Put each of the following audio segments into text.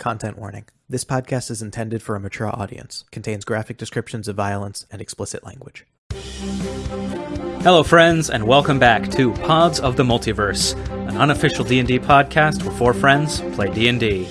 Content warning. This podcast is intended for a mature audience, contains graphic descriptions of violence and explicit language. Hello friends and welcome back to Pods of the Multiverse, an unofficial D&D podcast where four friends play D&D.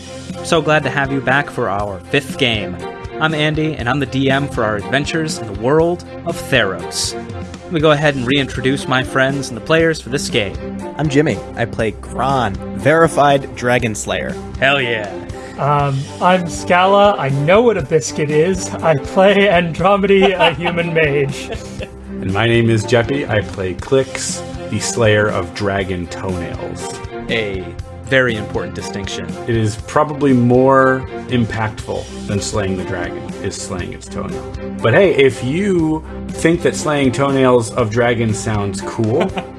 So glad to have you back for our 5th game. I'm Andy and I'm the DM for our adventures in the world of Theros. Let me go ahead and reintroduce my friends and the players for this game. I'm Jimmy. I play Gron, verified Dragon Slayer. Hell yeah. Um, I'm Scala. I know what a biscuit is. I play Andromedy, a human mage. And my name is Jeppy. I play Clix, the Slayer of Dragon Toenails. A very important distinction. It is probably more impactful than slaying the dragon is slaying its toenail. But hey, if you think that slaying toenails of dragons sounds cool,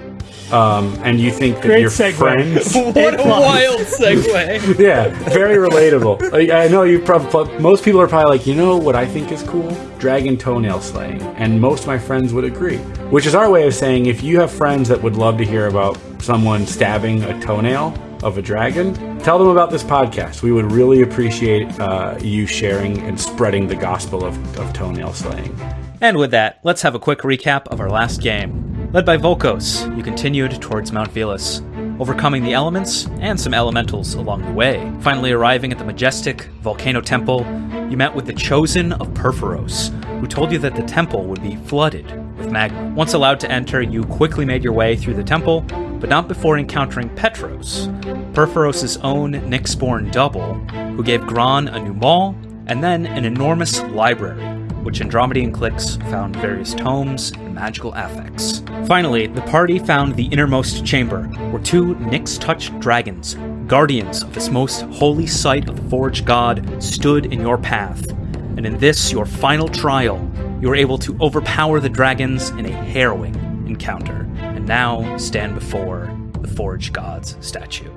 um, and you think that Great your segue. friends, What a wild segue. yeah, very relatable. Like, I know you probably most people are probably like, you know what I think is cool? Dragon toenail slaying, and most of my friends would agree. Which is our way of saying if you have friends that would love to hear about someone stabbing a toenail of a dragon, tell them about this podcast. We would really appreciate uh, you sharing and spreading the gospel of, of toenail slaying. And with that, let's have a quick recap of our last game. Led by Volkos, you continued towards Mount Velus, overcoming the elements and some elementals along the way. Finally arriving at the majestic Volcano Temple, you met with the Chosen of Purphoros, who told you that the temple would be flooded with magma. Once allowed to enter, you quickly made your way through the temple, but not before encountering Petros, Purphoros' own Nyxborn double, who gave Gron a new maul and then an enormous library which Andromedy and Clix found various tomes and magical affects. Finally, the party found the innermost chamber, where two Nyx-touched dragons, guardians of this most holy site of the Forge God, stood in your path. And in this, your final trial, you were able to overpower the dragons in a harrowing encounter, and now stand before the Forge God's statue.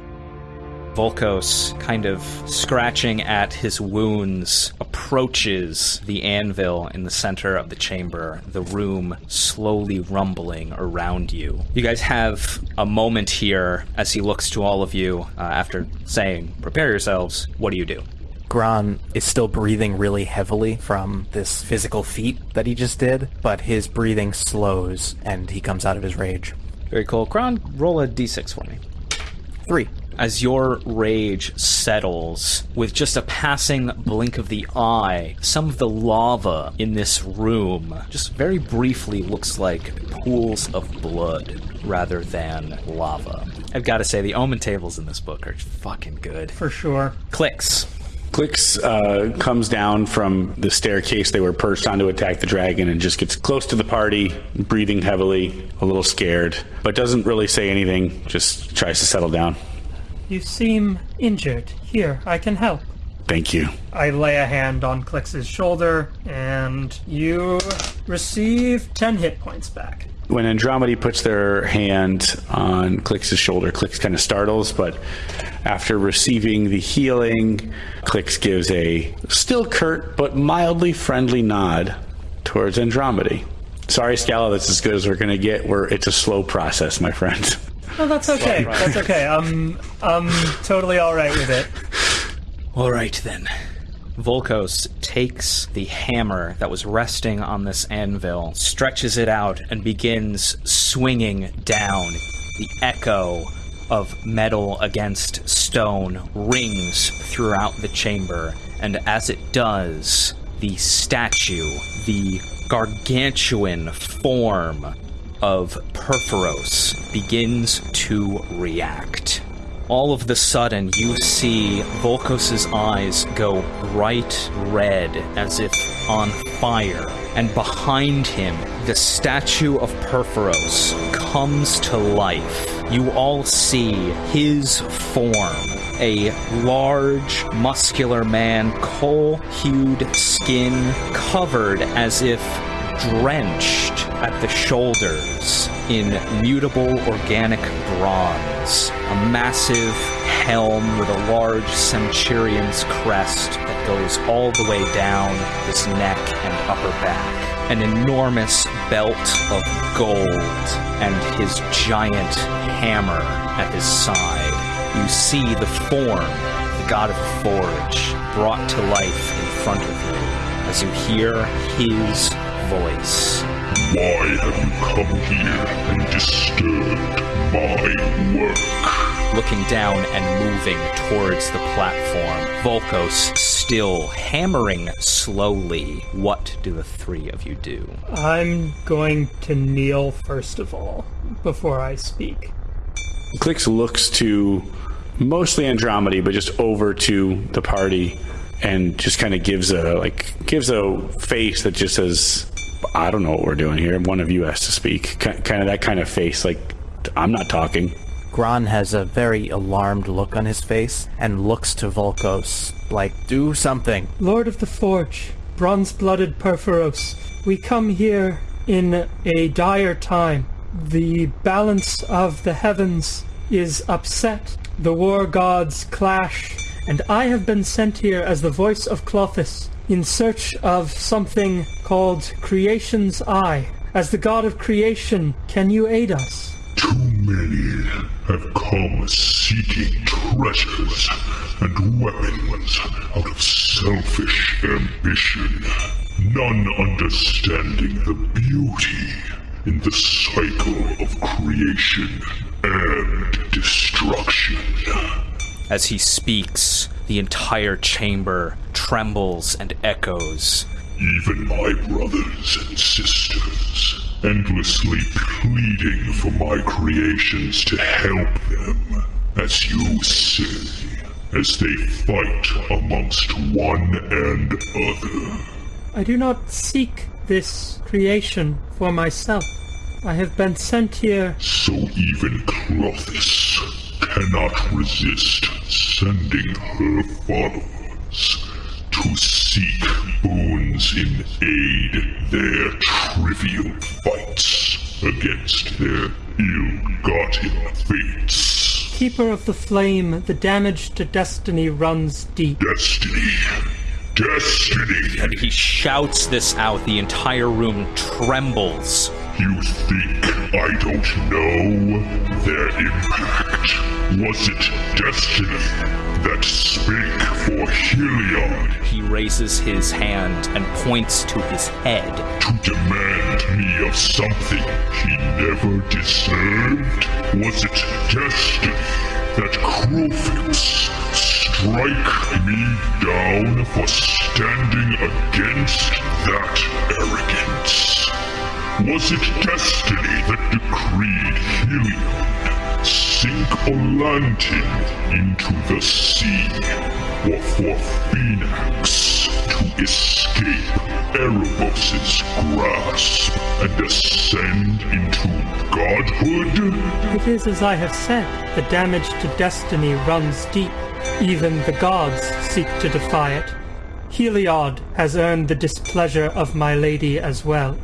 Volkos, kind of scratching at his wounds, approaches the anvil in the center of the chamber, the room slowly rumbling around you. You guys have a moment here as he looks to all of you uh, after saying, Prepare yourselves. What do you do? Gron is still breathing really heavily from this physical feat that he just did, but his breathing slows and he comes out of his rage. Very cool. Gron, roll a d6 for me. Three. As your rage settles, with just a passing blink of the eye, some of the lava in this room just very briefly looks like pools of blood rather than lava. I've got to say, the omen tables in this book are fucking good. For sure. Clicks. Clix uh, comes down from the staircase they were perched on to attack the dragon and just gets close to the party, breathing heavily, a little scared, but doesn't really say anything, just tries to settle down. You seem injured. Here, I can help. Thank you. I lay a hand on Clix's shoulder, and you receive 10 hit points back. When Andromedy puts their hand on Clix's shoulder, Clix kind of startles, but after receiving the healing, Clix gives a still curt but mildly friendly nod towards Andromedy. Sorry, Scala, that's as good as we're going to get. We're, it's a slow process, my friend. Oh, that's okay. That's okay. I'm, I'm totally alright with it. All right then. Volkos takes the hammer that was resting on this anvil, stretches it out, and begins swinging down. The echo of metal against stone rings throughout the chamber, and as it does, the statue, the gargantuan form of Purphoros begins to react. All of the sudden, you see Volkos's eyes go bright red as if on fire, and behind him, the statue of Purphoros comes to life. You all see his form. A large, muscular man, coal hued skin, covered as if drenched at the shoulders in mutable organic bronze. A massive helm with a large centurion's crest that goes all the way down his neck and upper back. An enormous belt of gold and his giant hammer at his side. You see the form, the god of forge, brought to life in front of you as you hear his voice. Why have you come here and disturbed my work? looking down and moving towards the platform. Volkos still hammering slowly. What do the three of you do? I'm going to kneel first of all before I speak. Clix looks to mostly Andromedy, but just over to the party and just kind of gives a like gives a face that just says, "I don't know what we're doing here. One of you has to speak." Ki- Kind of that kind of face, like I'm not talking. Gron has a very alarmed look on his face and looks to Volkos like, do something. Lord of the Forge, bronze-blooded Purphoros, we come here in a dire time. The balance of the heavens is upset. The war gods clash, and I have been sent here as the voice of Klothys in search of something called Creation's Eye. As the god of creation, can you aid us? Too many have come seeking treasures and weapons out of selfish ambition, none understanding the beauty in the cycle of creation and destruction. As he speaks, the entire chamber trembles and echoes. Even my brothers and sisters, endlessly pleading for my creations to help them, as you say, as they fight amongst one and other. I do not seek this creation for myself. I have been sent here So even Klothys cannot resist sending her followers to seek boons in aid their trivial fights against their ill-gotten fates. Keeper of the Flame, the damage to destiny runs deep. Destiny. Destiny. And he shouts this out. The entire room trembles. You think I don't know their impact? Was it destiny that spake for Heliod He raises his hand and points to his head. to demand me of something he never deserved? Was it destiny that Kruphix strike me down for standing against that arrogance? Was it destiny that decreed Heliod sink Olantin into the sea, or for Phenax to escape Erebos' grasp and ascend into godhood? It is as I have said, the damage to destiny runs deep. Even the gods seek to defy it. Heliod has earned the displeasure of my lady as well.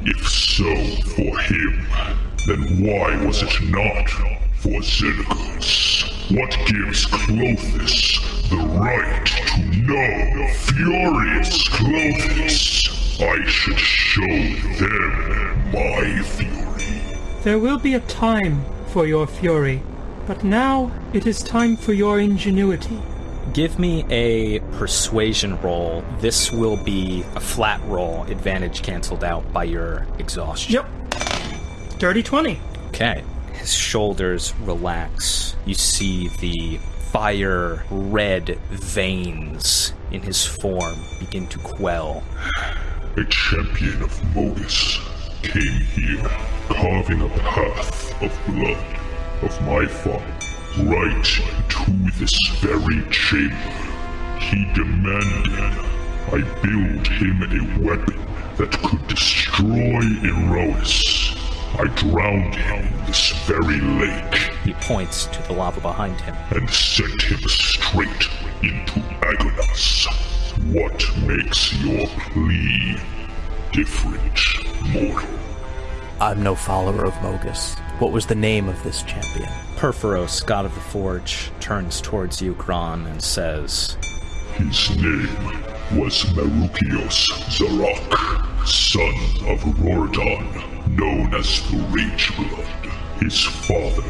If so for him, then why was it not for Xenagos? What gives Klothys the right to know furious Klothys? I should show them my fury. There will be a time for your fury, but now it is time for your ingenuity. Give me a persuasion roll. This will be a flat roll, advantage canceled out by your exhaustion. Yep. Dirty 20. Okay. His shoulders relax. You see the fire red veins in his form begin to quell. A champion of Mogis came here, carving a path of blood of my father right into this very chamber. He demanded I build him a weapon that could destroy Iroas. I drowned him in this very lake He points to the lava behind him. and sent him straight into Agonas. What makes your plea different, mortal? I'm no follower of Mogis. What was the name of this champion? Purphoros, god of the forge, turns towards you, Gron, and says, His name was Marukios Zarak, son of Rordon, known as the Rageblood. His father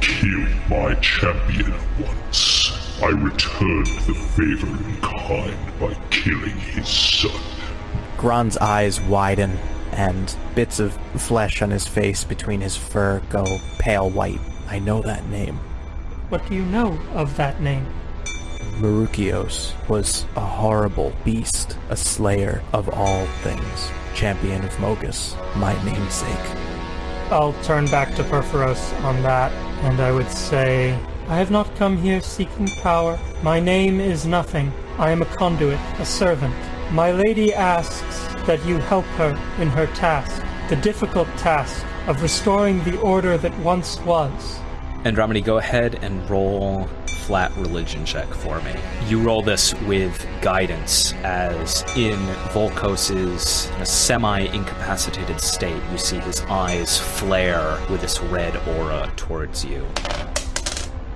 killed my champion once, I returned the favor in kind by killing his son. Gron's eyes widen, and bits of flesh on his face between his fur go pale white. I know that name. What do you know of that name? Marukios was a horrible beast, a slayer of all things, champion of Mogis, my namesake. I'll turn back to Purphoros on that, and I would say, I have not come here seeking power. My name is nothing. I am a conduit, a servant. My lady asks that you help her in her task, the difficult task of restoring the order that once was. Andromedy, go ahead and roll flat religion check for me. You roll this with guidance, as in Volkos's semi-incapacitated state, you see his eyes flare with this red aura towards you.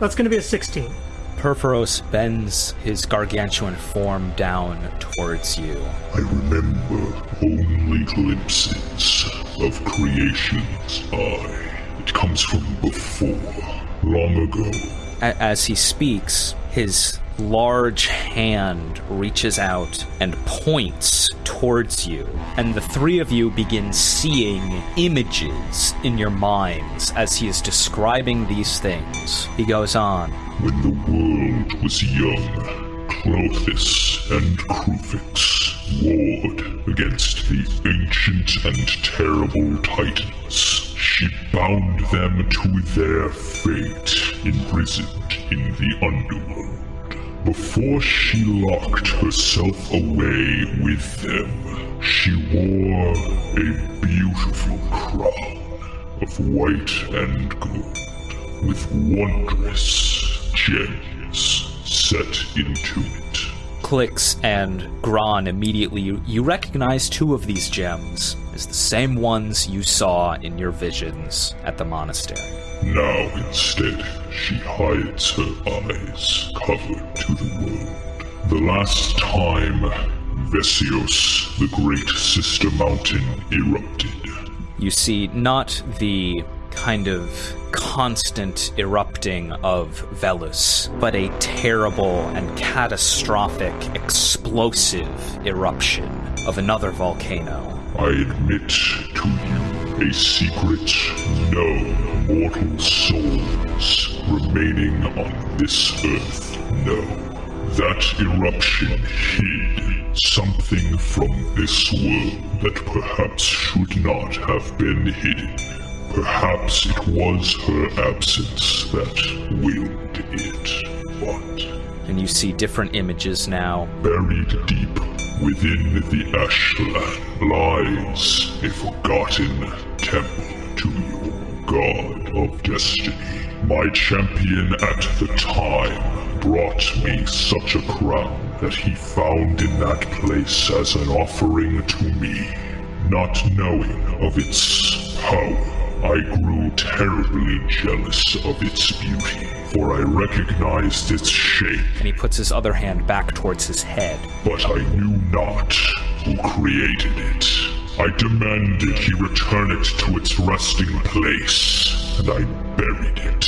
That's going to be a 16. Purphoros bends his gargantuan form down towards you. I remember only glimpses of creation's eye. It comes from before, long ago. As he speaks, his large hand reaches out and points towards you, and the three of you begin seeing images in your minds as he is describing these things. He goes on. When the world was young, Klothys and Kruphix warred against the ancient and terrible Titans. She bound them to their fate, imprisoned in the underworld. Before she locked herself away with them, she wore a beautiful crown of white and gold with wondrous gems set into it. Clix and Gron immediately you, you recognize two of these gems as the same ones you saw in your visions at the monastery. Now instead, she hides her eyes, covered to the world. The last time Vesios, the great sister mountain, erupted, You see not the kind of constant erupting of Velus, but a terrible and catastrophic, explosive eruption of another volcano. I admit to you a secret no mortal souls remaining on this earth know. That eruption hid something from this world that perhaps should not have been hidden. Perhaps it was her absence that willed it, but And you see different images now. Buried deep within the Ashland lies a forgotten temple to your god of destiny. My champion at the time brought me such a crown that he found in that place as an offering to me. Not knowing of its power, I grew terribly jealous of its beauty, for I recognized its shape And he puts his other hand back towards his head. but I knew not who created it. I demanded he return it to its resting place, and I buried it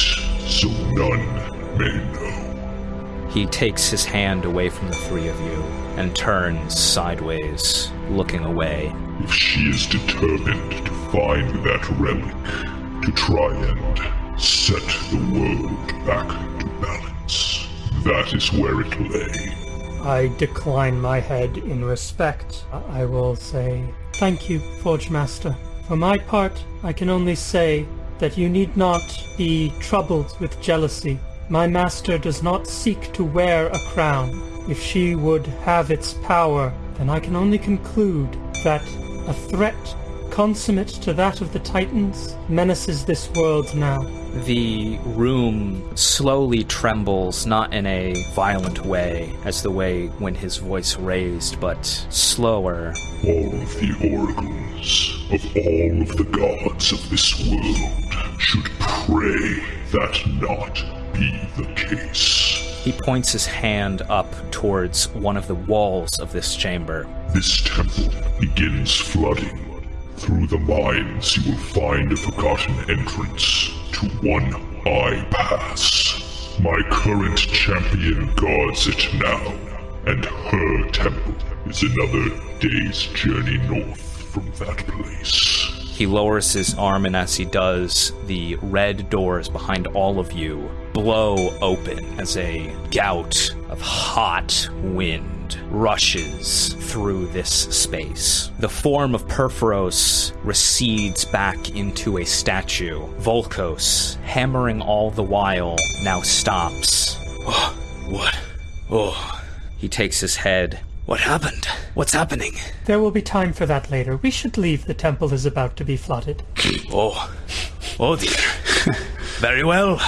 so none may know. He takes his hand away from the three of you and turns sideways, looking away. If she is determined to find that relic, to try and set the world back to balance, that is where it lay. I decline my head in respect. I will say, Thank you, Forge Master. For my part, I can only say that you need not be troubled with jealousy. My master does not seek to wear a crown. If she would have its power, then I can only conclude that a threat consummate to that of the Titans menaces this world now. The room slowly trembles, not in a violent way, as the way when his voice raised, but slower. All of the oracles of all of the gods of this world should pray that not be the case. He points his hand up towards one of the walls of this chamber. This temple begins flooding. Through the mines, you will find a forgotten entrance to One Eye Pass. My current champion guards it now, and her temple is another day's journey north from that place. He lowers his arm, and as he does, the red doors behind all of you blow open as a gout of hot wind rushes through this space. The form of Purphoros recedes back into a statue. Volkos, hammering all the while, now stops. Oh, what? Oh. He takes his head. What happened? What's happening? There will be time for that later. We should leave. The temple is about to be flooded. Oh. Oh dear. Very well.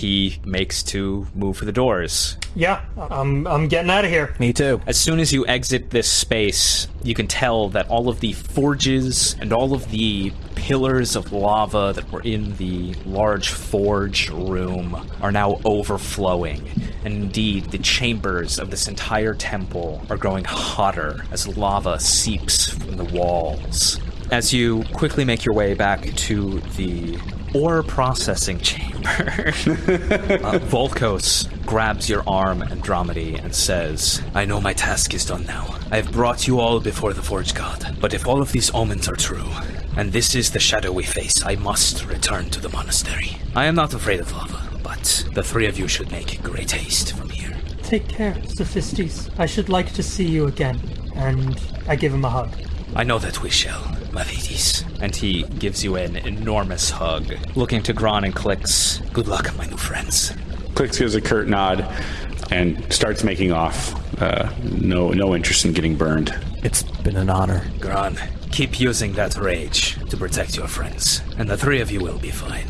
He makes to move for the doors. Yeah, I'm, I'm getting out of here. Me too. As soon as you exit this space, you can tell that all of the forges and all of the pillars of lava that were in the large forge room are now overflowing. And indeed, the chambers of this entire temple are growing hotter as lava seeps from the walls. As you quickly make your way back to the ore processing chamber, uh, Volkos grabs your arm, Andromedy, and says, I know my task is done now. I have brought you all before the Forge God. But if all of these omens are true, and this is the shadow we face, I must return to the monastery. I am not afraid of lava, but the three of you should make great haste from here. Take care, Sophistes. I should like to see you again. And I give him a hug. I know that we shall, Mavridis. And he gives you an enormous hug. Looking to Gron and Clix, Good luck, my new friends. Clix gives a curt nod and starts making off. Uh, no, no interest in getting burned. It's been an honor. Gron, keep using that rage to protect your friends, and the three of you will be fine.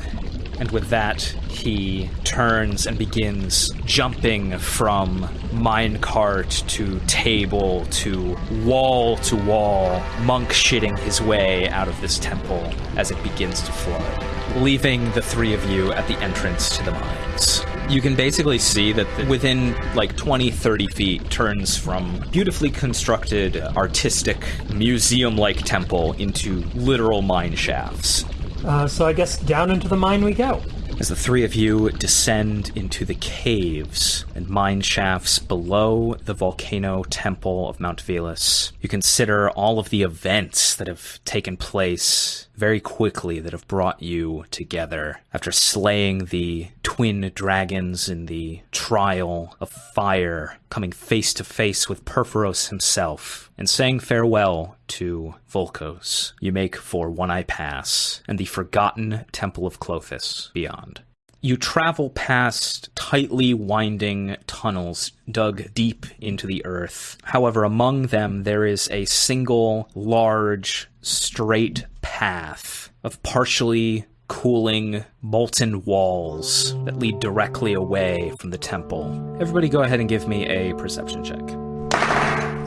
And with that, he turns and begins jumping from minecart to table to wall to wall, monk shitting his way out of this temple as it begins to flood, leaving the three of you at the entrance to the mines. You can basically see that within like 20, 30 feet turns from beautifully constructed, artistic, museum like temple into literal mine shafts. Uh, so I guess down into the mine we go. As the three of you descend into the caves and mine shafts below the volcano temple of Mount Velus, you consider all of the events that have taken place very quickly that have brought you together after slaying the twin dragons in the trial of fire, coming face to face with Purphoros himself, and saying farewell to Volkos. You make for One Eye Pass and the forgotten Temple of Klothys beyond. You travel past tightly winding tunnels dug deep into the earth. However, among them there is a single large straight path of partially cooling molten walls that lead directly away from the temple. Everybody go ahead and give me a perception check.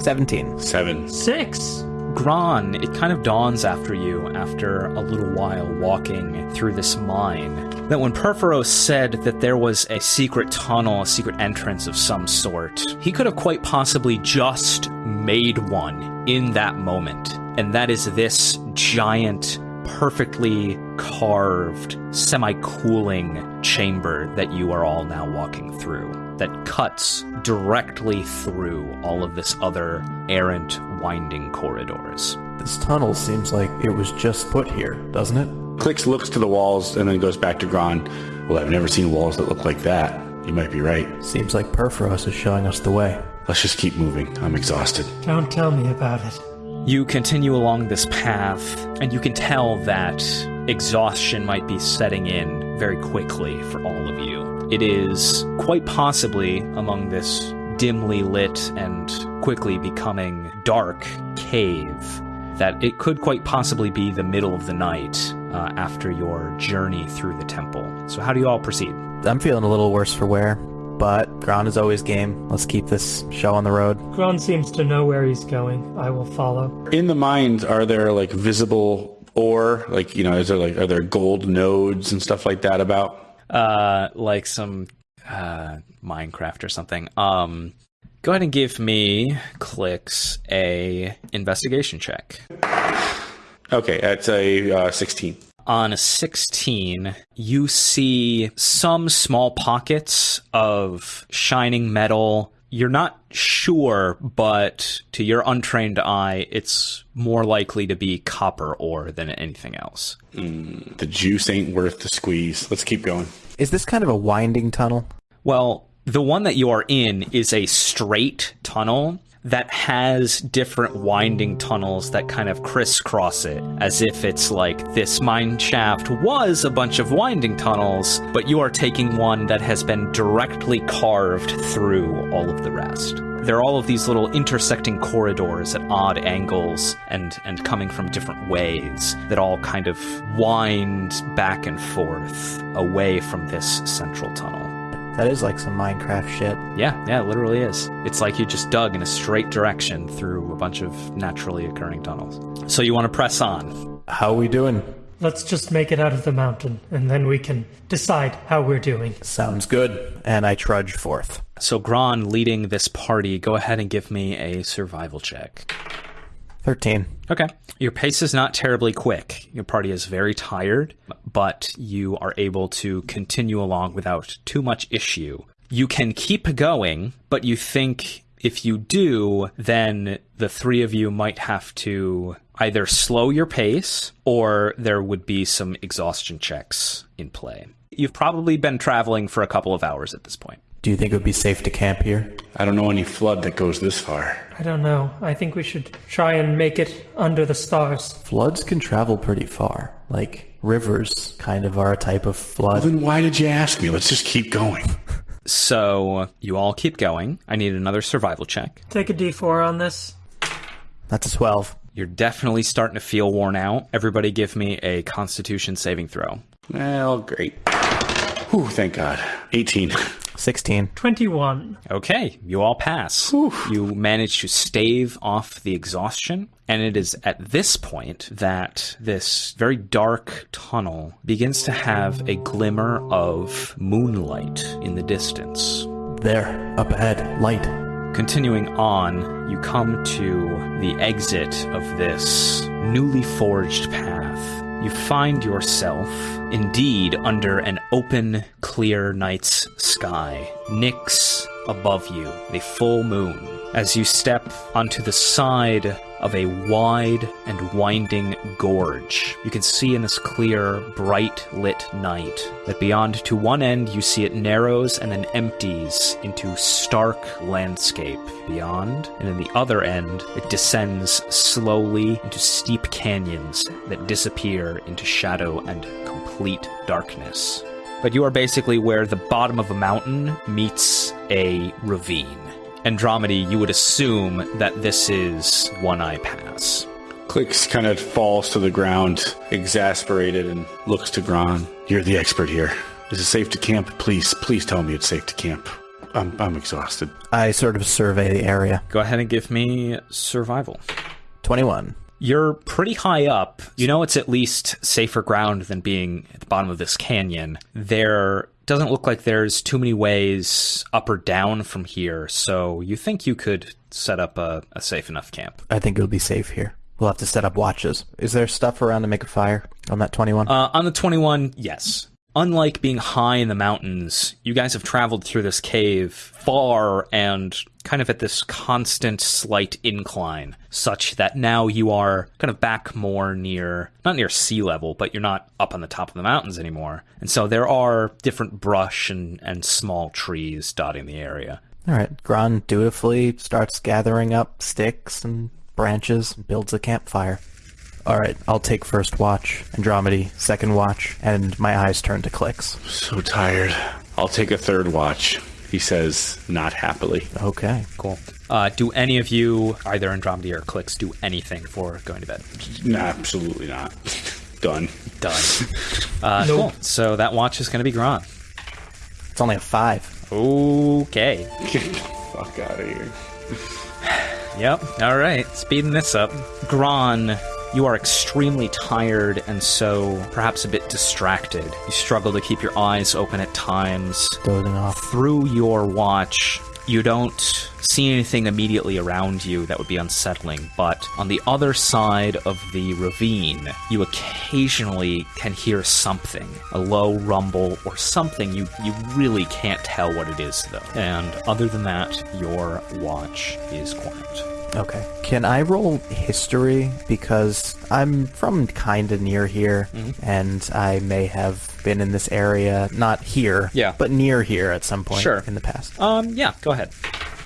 17. 7. 6. Gron, it kind of dawns after you, after a little while walking through this mine, that when Perforo said that there was a secret tunnel, a secret entrance of some sort, he could have quite possibly just made one in that moment. And that is this giant, perfectly carved, semi-cooling chamber that you are all now walking through that cuts directly through all of this other errant winding corridors. This tunnel seems like it was just put here, doesn't it? Clix looks to the walls and then goes back to Gron. Well, I've never seen walls that look like that. You might be right. Seems like Purphoros is showing us the way. Let's just keep moving. I'm exhausted. Don't tell me about it. You continue along this path, and you can tell that exhaustion might be setting in very quickly for all of you. It is quite possibly among this dimly lit and quickly becoming dark cave that it could quite possibly be the middle of the night uh, after your journey through the temple. So, how do you all proceed? I'm feeling a little worse for wear, but Gron is always game. Let's keep this show on the road. Gron seems to know where he's going. I will follow. In the mines, are there like visible ore? Like, you know, is there like, are there gold nodes and stuff like that about? Uh like some uh minecraft or something um go ahead and give me Clix a investigation check Okay, that's a uh, 16. On a 16, you see some small pockets of shining metal. You're not sure, but to your untrained eye, it's more likely to be copper ore than anything else. Mm, the juice ain't worth the squeeze. Let's keep going. Is this kind of a winding tunnel? Well, the one that you are in is a straight tunnel that has different winding tunnels that kind of crisscross it, as if it's like this mine shaft was a bunch of winding tunnels, but you are taking one that has been directly carved through all of the rest. There are all of these little intersecting corridors at odd angles and, and coming from different ways that all kind of wind back and forth away from this central tunnel. That is like some Minecraft shit. Yeah, yeah, it literally is. It's like you just dug in a straight direction through a bunch of naturally occurring tunnels. So you want to press on. How are we doing? Let's just make it out of the mountain, and then we can decide how we're doing. Sounds good. And I trudge forth. So Gron leading this party, go ahead and give me a survival check. 13. Okay. Your pace is not terribly quick. Your party is very tired, but you are able to continue along without too much issue. You can keep going, but you think if you do, then the three of you might have to either slow your pace or there would be some exhaustion checks in play. You've probably been traveling for a couple of hours at this point. Do you think it would be safe to camp here? I don't know any flood that goes this far. I don't know. I think we should try and make it under the stars. Floods can travel pretty far. Like, rivers kind of are a type of flood. Then why did you ask me? Let's just keep going. So you all keep going. I need another survival check. Take a d4 on this. That's a 12. You're definitely starting to feel worn out. Everybody give me a constitution saving throw. Well, great. Whew, thank God. 18. 16. 21. Okay, you all pass. You manage to stave off the exhaustion, and it is at this point that this very dark tunnel begins to have a glimmer of moonlight in the distance. There, up ahead, light. Continuing on, you come to the exit of this newly forged path. You find yourself, indeed, under an open, clear night's sky. Nyx above you, a full moon. As you step onto the side of a wide and winding gorge, you can see in this clear, bright lit night that beyond to one end you see it narrows and then empties into stark landscape beyond, and in the other end it descends slowly into steep canyons that disappear into shadow and complete darkness. But you are basically where the bottom of a mountain meets a ravine. Andromedy, you would assume that this is One Eye Pass. Clix kind of falls to the ground, exasperated, and looks to Gron. You're the expert here. Is it safe to camp? Please, please tell me it's safe to camp. I'm, I'm exhausted. I sort of survey the area. Go ahead and give me survival. 21. You're pretty high up. You know it's at least safer ground than being at the bottom of this canyon. There doesn't look like there's too many ways up or down from here, so you think you could set up a, a safe enough camp. I think it'll be safe here. We'll have to set up watches. Is there stuff around to make a fire on that 21? Uh, on the 21, yes. Unlike being high in the mountains, you guys have traveled through this cave far and kind of at this constant slight incline, such that now you are kind of back more near, not near sea level, but you're not up on the top of the mountains anymore. And so there are different brush and, and small trees dotting the area. All right. Gron dutifully starts gathering up sticks and branches and builds a campfire. All right. I'll take first watch, Andromedy, second watch, and my eyes turn to Clix. So tired. I'll take a third watch, he says, not happily. Okay. Cool. Uh, do any of you, either Andromedy or Clix, do anything for going to bed? No, absolutely not. Done. Done. Uh, Nope. Cool. So that watch is going to be Gron. It's only a five. Okay. Get the fuck out of here. Yep. All right. Speeding this up. Gron, you are extremely tired and so perhaps a bit distracted. You struggle to keep your eyes open at times. Dozing off. Through your watch, You don't see anything immediately around you that would be unsettling, but on the other side of the ravine, you occasionally can hear something a low rumble or something. You, you really can't tell what it is, though. And other than that, your watch is quiet. Okay. Can I roll history? Because I'm from kind of near here, and I may have been in this area, not here, Yeah. but near here at some point Sure. in the past. Um, yeah, go ahead.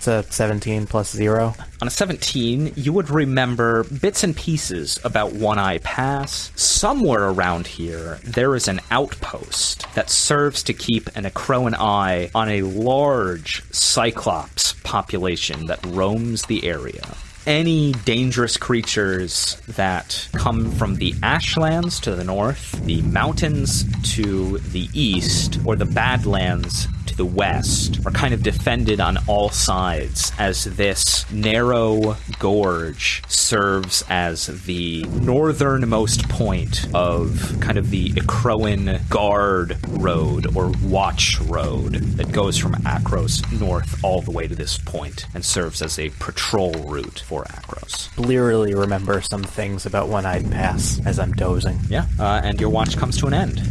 A 17 plus 0. On a 17, you would remember bits and pieces about One Eye Pass. Somewhere around here, there is an outpost that serves to keep an Acroan eye on a large Cyclops population that roams the area. Any dangerous creatures that come from the Ashlands to the north, the mountains to the east, or the Badlands the west are kind of defended on all sides as this narrow gorge serves as the northernmost point of kind of the Acroan Guard Road or Watch Road that goes from Akros north all the way to this point and serves as a patrol route for Akros. Blearily remember some things about One Eyed Pass as I'm dozing. Yeah, uh, and your watch comes to an end.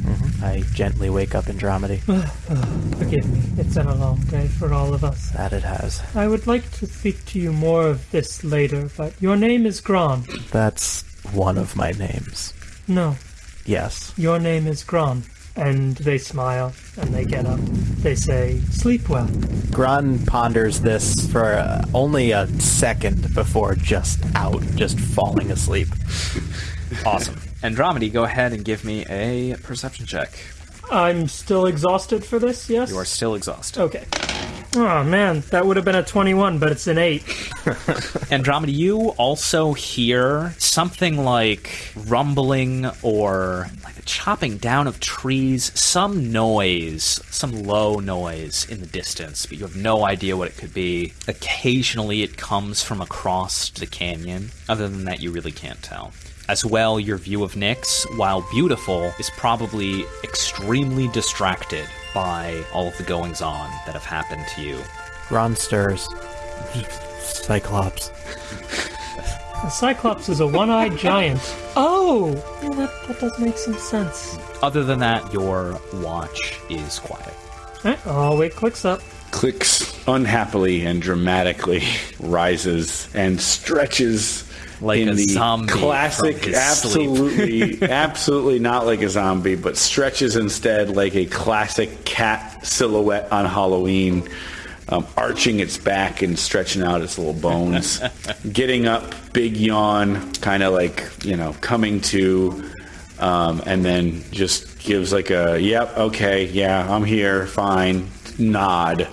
I gently wake up Andromedy. Forgive me, it's been a long day for all of us. that it has. I would like to speak to you more of this later, but your name is Gron. That's one of my names. No, Yes. your name is Gron. And they smile and they get up. They say, Sleep well. Gron ponders this for uh, only a second before just out, just falling asleep. Awesome. Andromedy, go ahead and give me a perception check. I'm still exhausted for this, yes? You are still exhausted. Okay. Oh man, that would have been a 21, but it's an 8. Andromeda, you also hear something like rumbling or like the chopping down of trees, some noise, some low noise in the distance, but you have no idea what it could be. Occasionally it comes from across the canyon. Other than that, you really can't tell. As well, your view of Nyx, while beautiful, is probably extremely distracted by all of the goings on that have happened to you. Gron stirs. Cyclops. The Cyclops is a one-eyed giant. Oh! Yeah, that, that does make some sense. Other than that, your watch is quiet. Eh, Oh, wait, Clix up. Clix unhappily and dramatically rises and stretches Like in a the zombie classic, from his sleep. absolutely, absolutely not like a zombie, but stretches instead like a classic cat silhouette on Halloween, um, arching its back and stretching out its little bones, getting up, big yawn, kind of like you know coming to, um, and then just gives like a yep, okay, yeah, I'm here, fine, nod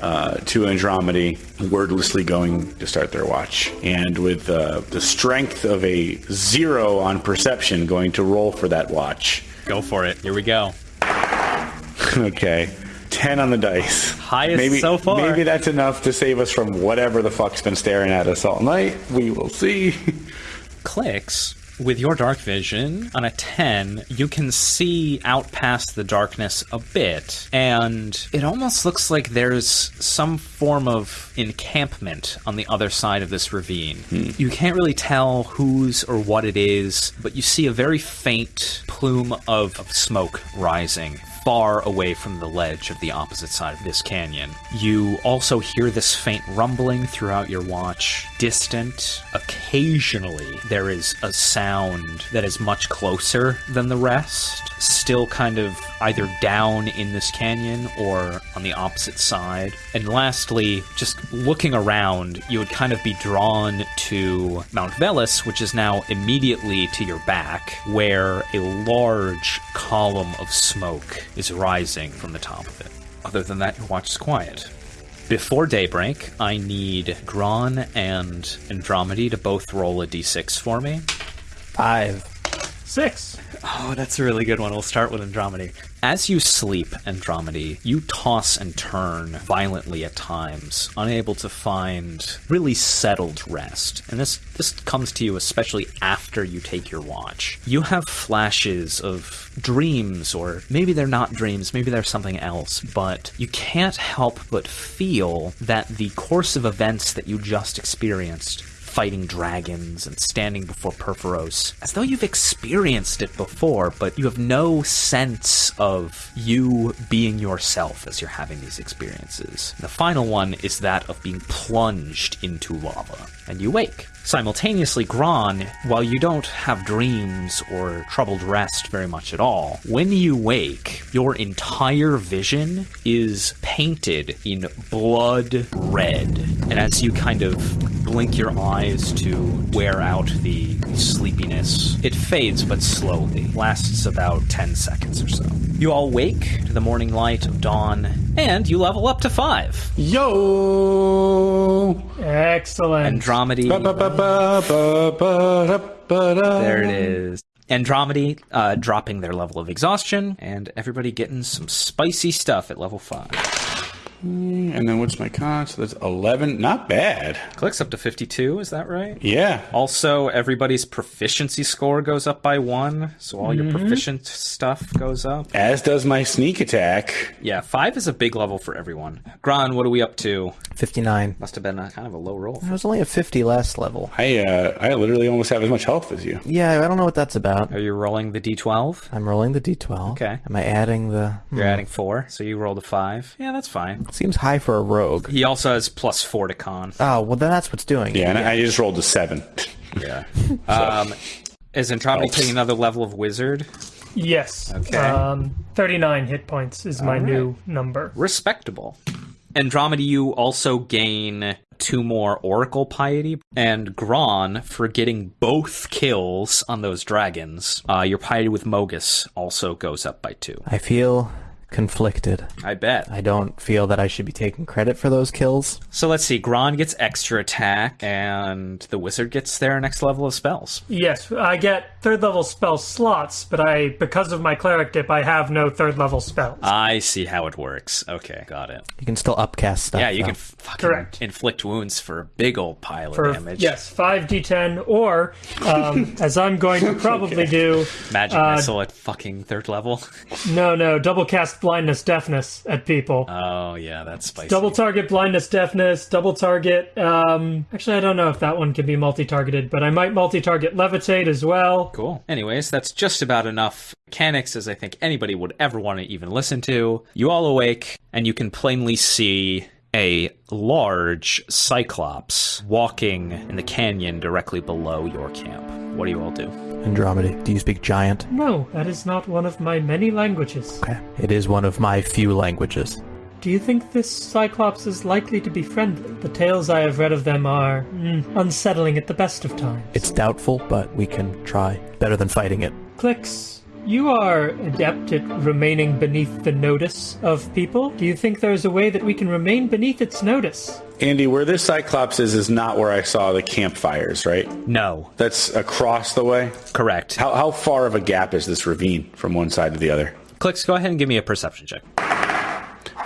uh, to Andromedy, wordlessly going to start their watch. And with uh, the strength of a zero on perception, going to roll for that watch. Go for it. Here we go. okay. 10 on the dice. Highest maybe, so far. Maybe that's enough to save us from whatever the fuck's been staring at us all night. We will see. Clix. With your dark vision, on a 10, you can see out past the darkness a bit, and it almost looks like there's some form of encampment on the other side of this ravine. Hmm. You can't really tell whose or what it is, but you see a very faint plume of, of smoke rising far away from the ledge of the opposite side of this canyon. You also hear this faint rumbling throughout your watch. Distant, occasionally, there is a sound that is much closer than the rest, still kind of either down in this canyon or on the opposite side. And lastly, just looking around, you would kind of be drawn to Mount Velus, which is now immediately to your back, where a large column of smoke is rising from the top of it. Other than that, your watch is quiet. Before daybreak, I need Gron and Andromedy to both roll a d6 for me. Five. Six. Oh, that's a really good one. We'll start with Andromedy. As you sleep, Andromedy, you toss and turn violently at times, unable to find really settled rest. And this this comes to you especially after you take your watch. You have flashes of dreams or maybe they're not dreams, maybe they're something else, but you can't help but feel that the course of events that you just experienced fighting dragons and standing before Purphoros, as though you've experienced it before, but you have no sense of you being yourself as you're having these experiences. The final one is that of being plunged into lava, and you wake. Simultaneously, Gron, while you don't have dreams or troubled rest very much at all, when you wake, your entire vision is painted in blood red. And as you kind of blink your eyes to wear out the sleepiness, it fades but slowly, lasts about 10 seconds or so. You all wake to the morning light of dawn, and you level up to 5. Yo! Excellent. Andromedy. There it is. Andromedy uh, dropping their level of exhaustion, and everybody getting some spicy stuff at level 5. And then what's my con? So that's 11. Not bad. Clix up to 52, is that right? Yeah. Also, everybody's proficiency score goes up by one, so all your proficient stuff goes up. As does my sneak attack. Yeah, five is a big level for everyone. Gron, what are we up to? 59. Must have been a kind of a low roll. I was only at 50 last level. I uh, I literally almost have as much health as you. Yeah, I don't know what that's about. Are you rolling the d12? I'm rolling the d12. Okay. Am I adding the... hmm, You're adding four, so you rolled a five. Yeah, that's fine. Seems high for a rogue. He also has plus four to con. Oh, well then that's what's doing it. Yeah, and I just rolled a 7. Yeah. Um, is Andromedy taking another level of wizard? Yes. Okay. Um, 39 hit points is my All new number. Respectable. Andromedy, you also gain two more Oracle Piety, and Gron for getting both kills on those dragons. Uh, your Piety with Mogis also goes up by two. I feel conflicted. I bet. I don't feel that I should be taking credit for those kills. So let's see. Gron gets extra attack, and the wizard gets their next level of spells. Yes, I get third level spell slots, but I because of my cleric dip, I have no third level spells. I see how it works. Okay, got it. You can still upcast stuff. Yeah, you though. can fucking Correct. inflict wounds for a big old pile of damage. yes, five d10, or um, as I'm going to probably do, Magic Uh, missile at fucking third level. no, no, double cast blindness, deafness at people. oh yeah, that's spicy. Double target blindness, deafness, double target. Um, actually, I don't know if that one can be multi-targeted, but I might multi-target levitate as well. Cool. Anyways, that's just about enough mechanics as I think anybody would ever want to even listen to. You all awake, and you can plainly see a large cyclops walking in the canyon directly below your camp. What do you all do? Andromedy. Do you speak giant? No, that is not one of my many languages. Okay. It is one of my few languages. Do you think this Cyclops is likely to be friendly? The tales I have read of them are mm, unsettling at the best of times. It's doubtful, but we can try. Better than fighting it. Clix, you are adept at remaining beneath the notice of people. Do you think there's a way that we can remain beneath its notice? Andy, where this Cyclops is, is not where I saw the campfires, right? No. That's across the way. Correct. How, how far of a gap is this ravine from one side to the other? Clix, go ahead and give me a perception check.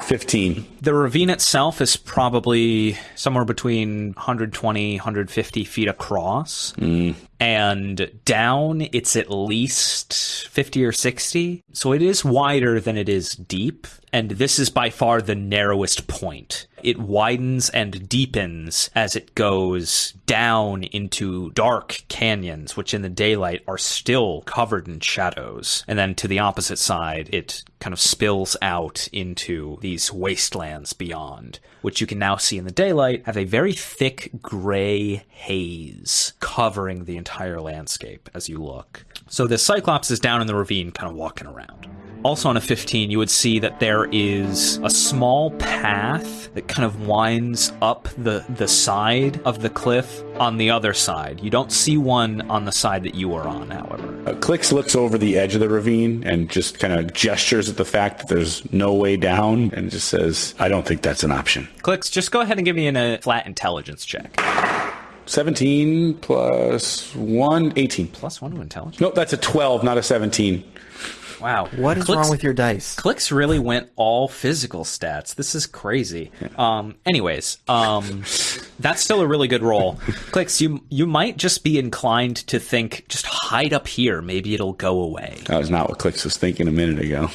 15. The ravine itself is probably somewhere between 120, 150 feet across. Mm. And down, it's at least 50 or 60. So it is wider than it is deep. And this is by far the narrowest point. It widens and deepens as it goes down into dark canyons, which in the daylight are still covered in shadows. And then to the opposite side, it kind of spills out into these wastelands beyond, which you can now see in the daylight have a very thick gray haze covering the entire landscape as you look. So the Cyclops is down in the ravine, kind of walking around. Also on a 15, you would see that there is a small path that kind of winds up the, the side of the cliff on the other side. You don't see one on the side that you are on, however. Uh, Clix looks over the edge of the ravine and just kind of gestures at the fact that there's no way down and just says, I don't think that's an option. Clix, just go ahead and give me an, a flat intelligence check. 17 plus 1, 18. Plus one to intelligence. Nope, that's a 12, not a 17. Wow. What is Clix- wrong with your dice? Clix really went all physical stats. This is crazy. Um, anyways, um, that's still a really good roll. Clix, you you might just be inclined to think, just hide up here. Maybe it'll go away. That was not what Clix was thinking a minute ago.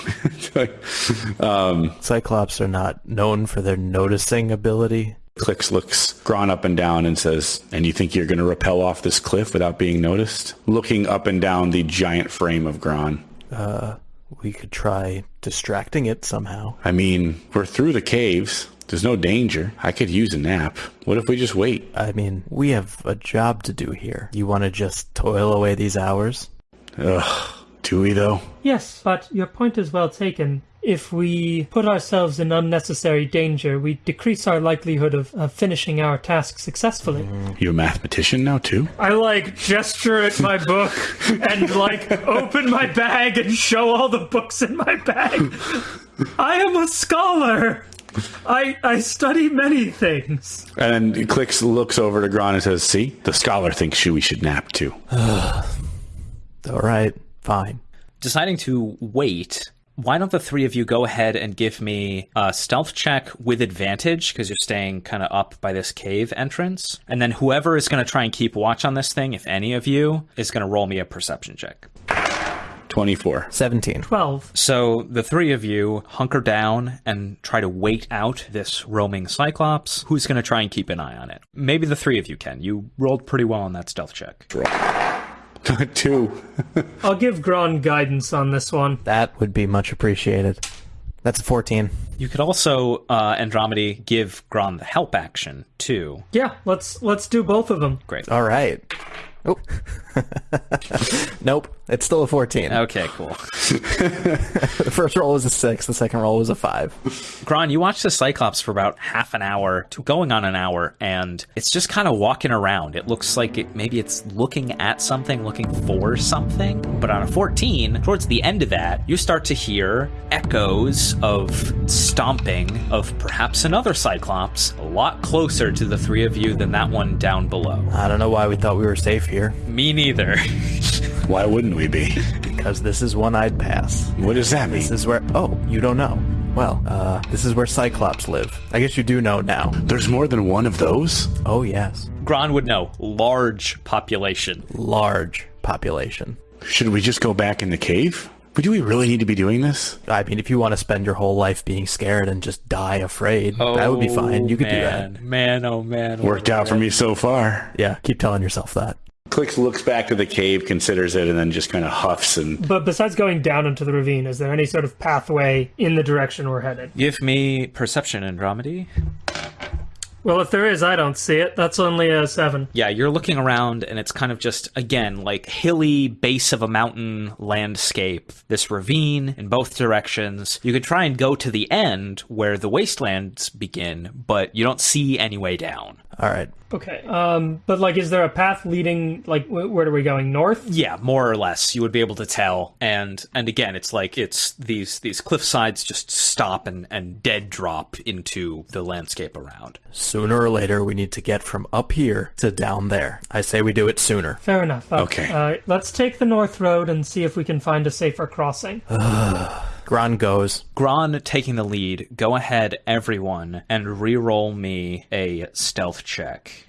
um, Cyclops are not known for their noticing ability. Clix looks Gron up and down and says, And you think you're going to rappel off this cliff without being noticed? Looking up and down the giant frame of Gron. Uh, we could try distracting it somehow. I mean, we're through the caves. There's no danger. I could use a nap. What if we just wait? I mean, we have a job to do here. You want to just toil away these hours? Ugh. Do we, though? Yes, but your point is well taken. If we put ourselves in unnecessary danger, we decrease our likelihood of, of finishing our task successfully. You a mathematician now, too? I like gesture at my book and like open my bag and show all the books in my bag. I am a scholar. I I study many things. And then Clix looks over to Gron and says, See, the scholar thinks we should nap, too. All right, fine. Deciding to wait. Why don't the three of you go ahead and give me a stealth check with advantage because you're staying kind of up by this cave entrance, and then whoever is going to try and keep watch on this thing, if any of you, is going to roll me a perception check. 24. 17. Twelve. So the three of you hunker down and try to wait out this roaming Cyclops. Who's going to try and keep an eye on it? Maybe the three of you can. You rolled pretty well on that stealth check. Two. I'll give Gron guidance on this one. That would be much appreciated. That's a 14. You could also, uh, Andromedy, give Gron the help action too. Yeah, let's let's do both of them. Great. All right. Oh. nope. It's still a 14. Okay, cool. The first roll was a 6, the second roll was a 5. Gron, you watch the Cyclops for about half an hour, to going on an hour, and it's just kind of walking around. It looks like it, maybe it's looking at something, looking for something. But on a 14, towards the end of that, you start to hear echoes of stomping of perhaps another Cyclops, a lot closer to the three of you than that one down below. I don't know why we thought we were safe here, Me neither. Why wouldn't we be? because this is one I'd pass. What does that mean? This is where. Oh, you don't know. Well, uh, this is where Cyclops live. I guess you do know now. There's more than one of those? Oh, yes. Gron would know. Large population. Large population. Should we just go back in the cave? But do we really need to be doing this? I mean, if you want to spend your whole life being scared and just die afraid, that would be fine. You could do that. man. Man, oh man. Worked out for me so far. Yeah, keep telling yourself that. Clix looks back to the cave, considers it, and then just kind of huffs and But besides going down into the ravine, is there any sort of pathway in the direction we're headed? Give me perception, Andromedy. Well, if there is, I don't see it. That's only a seven. Yeah, you're looking around and it's kind of just, again, like hilly base of a mountain landscape. This ravine in both directions. You could try and go to the end where the wastelands begin, but you don't see any way down. All right. Okay. Um, but like, is there a path leading? Like, wh- where are we going? North? Yeah, more or less, you would be able to tell. And and again, it's like it's these these cliff sides just stop and and dead drop into the landscape around. Sooner or later, we need to get from up here to down there. I say we do it sooner. Fair enough. Okay. Uh, let's take the north road and see if we can find a safer crossing. Gron goes. Gron taking the lead. Go ahead, everyone, and re-roll me a stealth check.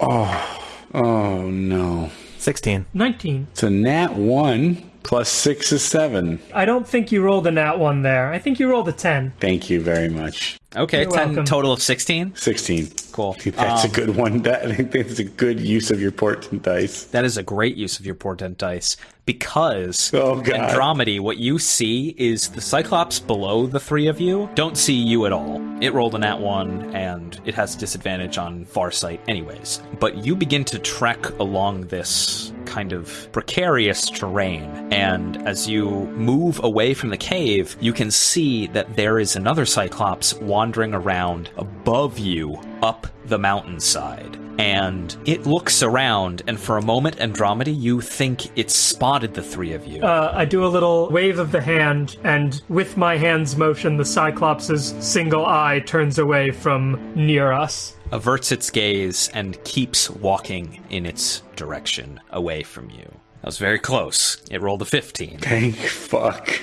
oh oh no. 16. Nineteen. It's a nat one plus six is seven. I don't think you rolled a nat one there. I think you rolled a ten. Thank you very much. Okay, You're 10 welcome. total of 16. Sixteen. Cool. That's Um, a good one. That I think that's a good use of your portent dice. That is a great use of your portent dice because Oh, God. Andromedy, what you see is the Cyclops below the three of you don't see you at all. It rolled a nat one and it has disadvantage on far sight anyways. But you begin to trek along this kind of precarious terrain and as you move away from the cave, you can see that there is another Cyclops wandering around above you up the mountainside and it looks around, and for a moment, Andromeda, you think it spotted the three of you. Uh, I do a little wave of the hand, and with my hand's motion, the Cyclops' single eye turns away from near us. Averts its gaze and keeps walking in its direction away from you. That was very close. It rolled a 15. Thank fuck.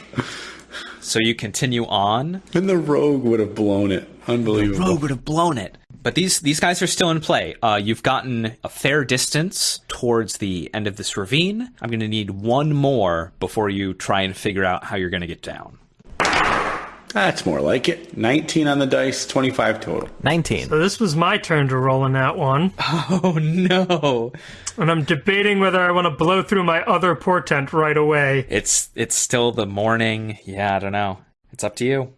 So you continue on. And the rogue would have blown it. Unbelievable. The rogue would have blown it. But these these guys are still in play. Uh, you've gotten a fair distance towards the end of this ravine. I'm going to need one more before you try and figure out how you're going to get down. That's more like it. 19 on the dice, 25 total. 19. So this was my turn to roll in that one, Oh no! and I'm debating whether I want to blow through my other portent right away. It's it's still the morning. Yeah, I don't know. It's up to you.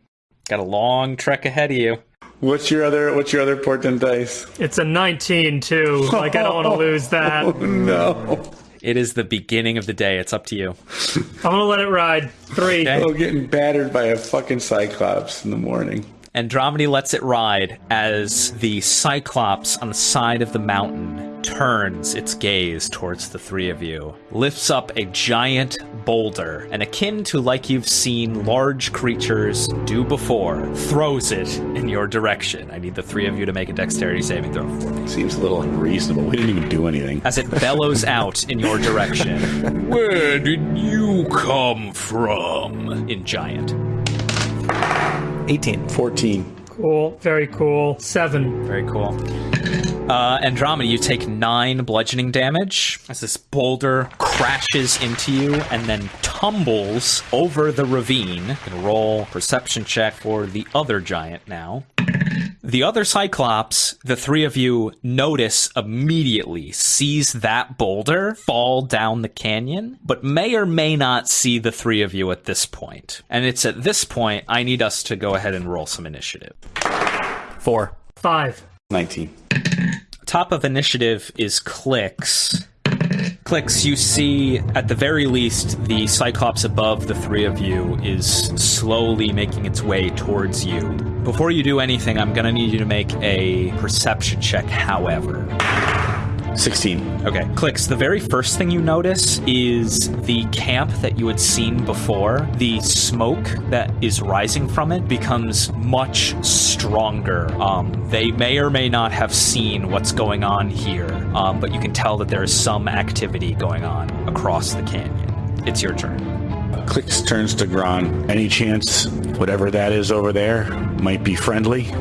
Got a long trek ahead of you. What's your other what's your other portent dice? It's a 19 too. Like I don't want to lose that. Oh no. It is the beginning of the day. It's up to you. I'm gonna let it ride. Three. Okay. Oh, getting battered by a fucking cyclops in the morning. Andromedy lets it ride as the Cyclops on the side of the mountain turns its gaze towards the three of you, lifts up a giant boulder, and akin to like you've seen large creatures do before, throws it in your direction. I need the three of you to make a dexterity saving throw for me. Seems a little unreasonable. We didn't even do anything. As it bellows out in your direction. Where did you come from? In giant. 18. 14. Cool. Very cool. Seven. Very cool. Uh, Andromeda, you take nine bludgeoning damage as this boulder crashes into you and then tumbles over the ravine. You can roll perception check for the other giant now. The other Cyclops, the three of you notice immediately, sees that boulder fall down the canyon, but may or may not see the three of you at this point. And it's at this point I need us to go ahead and roll some initiative. 4. Five. 19. Top of initiative is Clix. Clix, you see at the very least the Cyclops above the three of you is slowly making its way towards you. Before you do anything, I'm gonna need you to make a perception check, however. 16. Okay. Clix, the very first thing you notice is the camp that you had seen before. The smoke that is rising from it becomes much stronger. Um, they may or may not have seen what's going on here, um, but you can tell that there is some activity going on across the canyon. It's your turn. Clix turns to Gron. Any chance whatever that is over there might be friendly?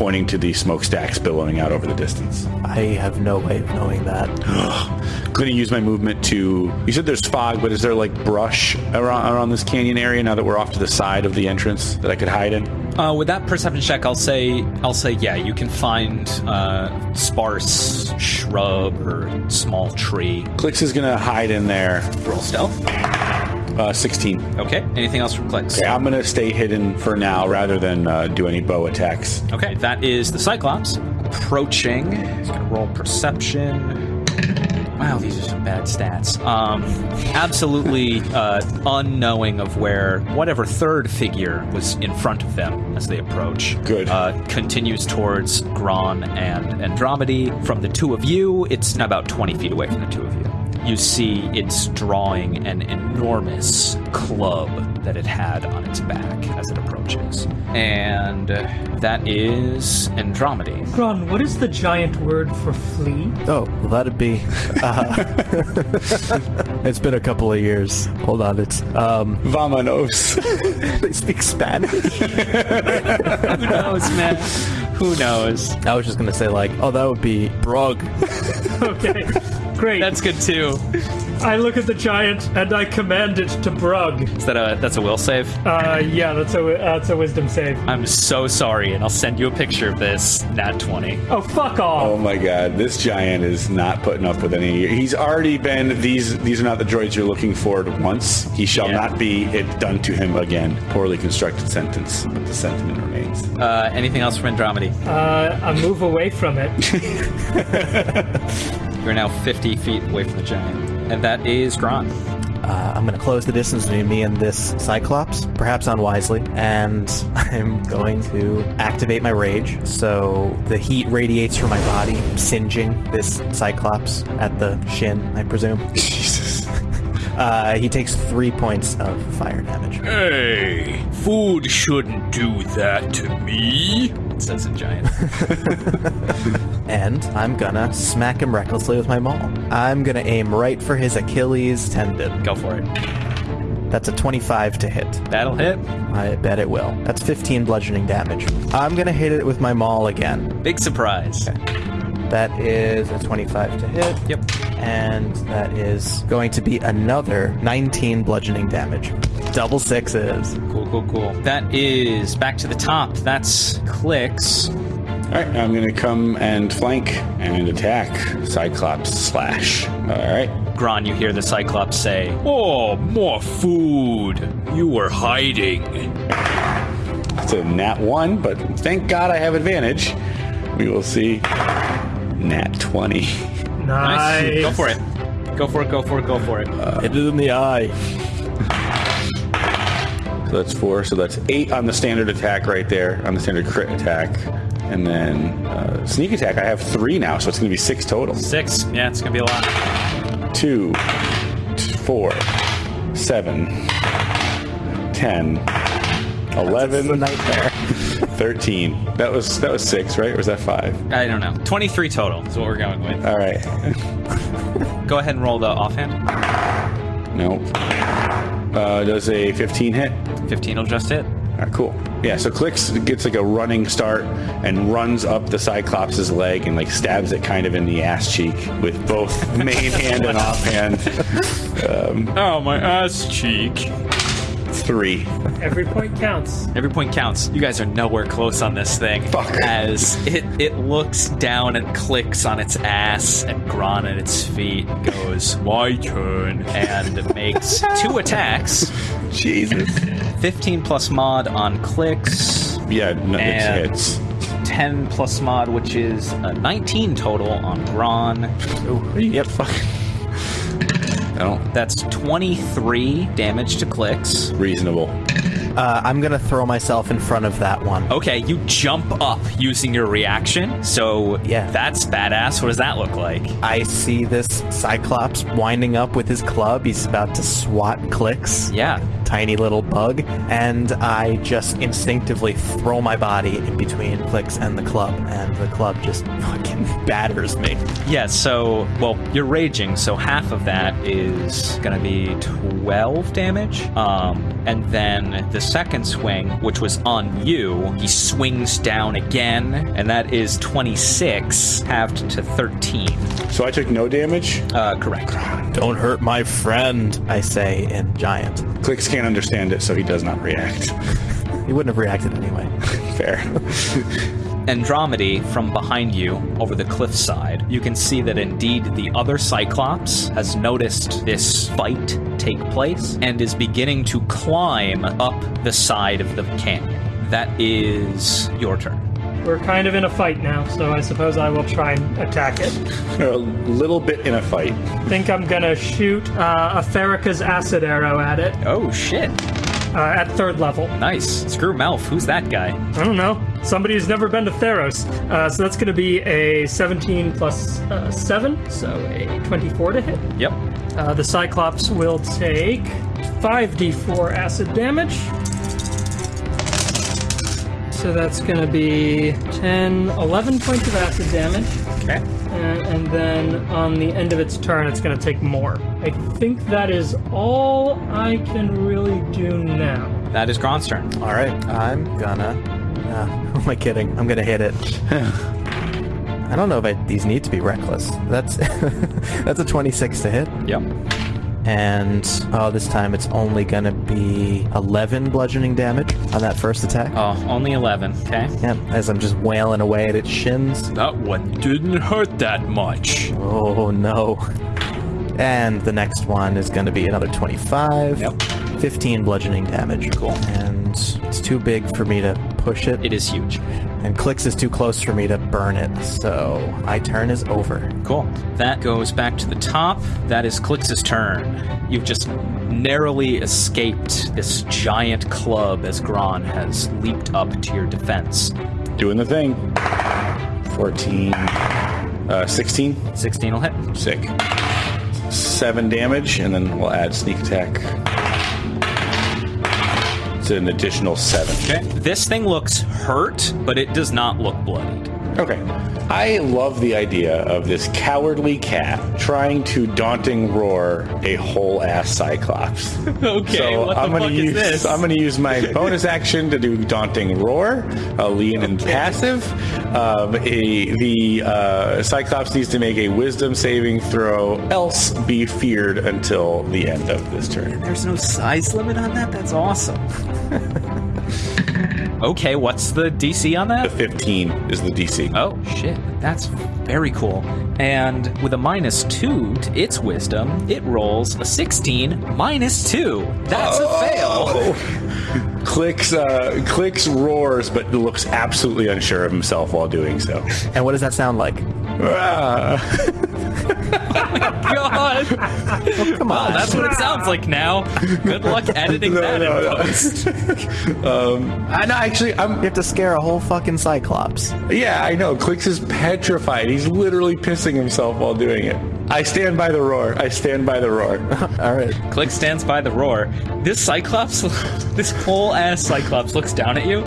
Pointing to the smokestacks billowing out over the distance. I have no way of knowing that. I'm Going to use my movement to. You said there's fog, but is there like brush around, around this canyon area now that we're off to the side of the entrance that I could hide in? Uh, with that perception check, I'll say, I'll say, yeah, you can find uh, sparse shrub or small tree. Clix is going to hide in there. Roll stealth. Uh, 16. Okay. Anything else from Clix? Okay, I'm going to stay hidden for now rather than uh, do any bow attacks. Okay, that is the Cyclops approaching. He's gonna roll perception. Wow, these are some bad stats. Um, absolutely uh, unknowing of where whatever third figure was in front of them as they approach. Good. Uh, continues towards Gron and Andromedy. From the two of you, it's about 20 feet away from the two of you. You see it's drawing an enormous club that it had on its back as it approaches. And that is Andromedy. Gron, what is the giant word for flea? Oh, well, that'd be. Uh, it's been a couple of years. Hold on, it's. Um, Vamonos. they speak Spanish. Who knows, man? Who knows? I was just gonna say, like, oh, that would be Brog. Okay. Great. That's good too. I look at the giant and I command it to brug. Is that a that's a will save? Uh, yeah, that's a that's a wisdom save. I'm so sorry, and I'll send you a picture of this. Nat twenty. Oh, fuck off. Oh my god, this giant is not putting up with any. He's already been these. These are not the droids you're looking for. At once he shall Yeah. not be it done to him again. Poorly constructed sentence, but the sentiment remains. Uh, anything else from Andromedy? Uh, I move away from it. You're now 50 feet away from the giant, and that is Gron. Uh, I'm gonna close the distance between me and this Cyclops, perhaps unwisely, and I'm going to activate my rage. So the heat radiates from my body, singeing this Cyclops at the shin, I presume. Jesus. Uh, he takes three points of fire damage. Hey, food shouldn't do that to me. Says in giant. And I'm gonna smack him recklessly with my maul. I'm gonna aim right for his Achilles tendon. Go for it. That's a 25 to hit. That'll hit. I bet it will. That's 15 bludgeoning damage. I'm gonna hit it with my maul again. Big surprise. That is a 25 to hit. Yep. And that is going to be another 19 bludgeoning damage. Double sixes. Cool, cool, cool. That is back to the top. That's Clix. All right, I'm going to come and flank and attack Cyclops slash. All right. Gron, you hear the Cyclops say, Oh, more food. You were hiding. It's a nat one, but thank God I have advantage. We will see. Nat 20. Nice. Nice. Go for it. Go for it, go for it, go for it. Hit it in the eye. So that's four. So that's eight on the standard attack right there, on the standard crit attack. And then uh, sneak attack, I have three now, so it's going to be six total. Six. Yeah, it's going to be a lot. Two, four, seven, ten, eleven. t- four, seven, ten, It's a nightmare. Thirteen. That was that was six, right? Or was that five? I don't know. 23 total is what we're going with. All right. Go ahead and roll the offhand. Nope. Uh, does a 15 hit? 15 will just hit. All right, cool. Yeah, so Clix gets like a running start and runs up the Cyclops' leg and like stabs it kind of in the ass cheek with both main hand and offhand. Oh, my ass cheek. Three. Every point counts. Every point counts. You guys are nowhere close on this thing. Fuck. As it, it looks down and Clix on its ass and Gron at its feet goes, My turn, and makes two attacks. Jesus. 15 plus mod on Clix, Yeah, no, And- it hits. 10 plus mod, which is a 19 total on Gron. Yep. I don't. That's 23 damage to Clix. Reasonable. Uh, I'm gonna throw myself in front of that one. Okay, you jump up using your reaction. So Yeah. that's badass. What does that look like? I see this Cyclops winding up with his club. He's about to swat Clix. Yeah. Tiny little bug. And I just instinctively throw my body in between Clix and the club. And the club just fucking batters me. Yeah, so, well, you're raging, so half of that is going to be 12 damage. Um, and then the second swing, which was on you, he swings down again, and that is 26, halved to 13. So I took no damage. Uh, correct. Don't hurt my friend, I say in giant. Clix can't understand it, so he does not react. He wouldn't have reacted anyway. Fair. Andromedy from behind you over the cliffside, you can see that indeed the other Cyclops has noticed this fight take place and is beginning to climb up the side of the canyon. That is your turn. We're kind of in a fight now, so I suppose I will try and attack it. a little bit in a fight. I think I'm gonna shoot uh, a Therica's acid arrow at it Oh shit. Uh, at third level. Nice. Screw Melf. Who's that guy? I don't know. Somebody who's never been to Theros. Uh, so that's gonna be a 17 plus, uh, 7, so a 24 to hit. Yep. Uh, the Cyclops will take 5d4 acid damage. So that's going to be 10, 11 points of acid damage. Okay. And, and then on the end of its turn, it's going to take more. I think that is all I can really do now. That is Gron's turn. All right, I'm gonna. Uh, who am I kidding? I'm gonna hit it. I don't know if I, these need to be reckless. That's that's a 26 to hit, Yep. And oh, this time it's only gonna be 11 bludgeoning damage on that first attack. Oh, only 11. Okay. Yeah, as I'm just wailing away at its shins. That one didn't hurt that much. Oh no. And the next one is going to be another 25. Yep. 15 bludgeoning damage. Cool. And it's too big for me to push it. It is huge. And Clix is too close for me to burn it. So my turn is over. Cool. That goes back to the top. That is Clix's turn. You've just narrowly escaped this giant club as Gron has leaped up to your defense. Doing the thing. 14. Uh, 16. 16 will hit. Sick. Seven damage, and then we'll add sneak attack. An additional seven. Okay. This thing looks hurt, but it does not look bloodied. Okay. I love the idea of this cowardly cat trying to daunting roar a whole ass cyclops. Okay, so what the I'm gonna fuck is use this? I'm gonna use my bonus action to do daunting roar, a lean and passive. Um, a, the uh, cyclops needs to make a wisdom saving throw, else be feared until the end of this turn. There's no size limit on that? That's awesome. okay, what's the DC on that? The 15 is the DC. Oh, shit. That's very cool. And with a minus two to its wisdom, it rolls a 16 minus two. That's a fail. Clix, uh, Clix roars, but looks absolutely unsure of himself while doing so. And what does that sound like? Ah. God. Come on. That's what it sounds like now. Good luck editing No, that no, in no. post. um, I know, actually, I'm. You have to scare a whole fucking Cyclops. Yeah, I know. Clix is petrified. He's literally pissing himself while doing it. I stand by the roar. I stand by the roar. All right. Clix stands by the roar. This Cyclops, this whole ass Cyclops looks down at you.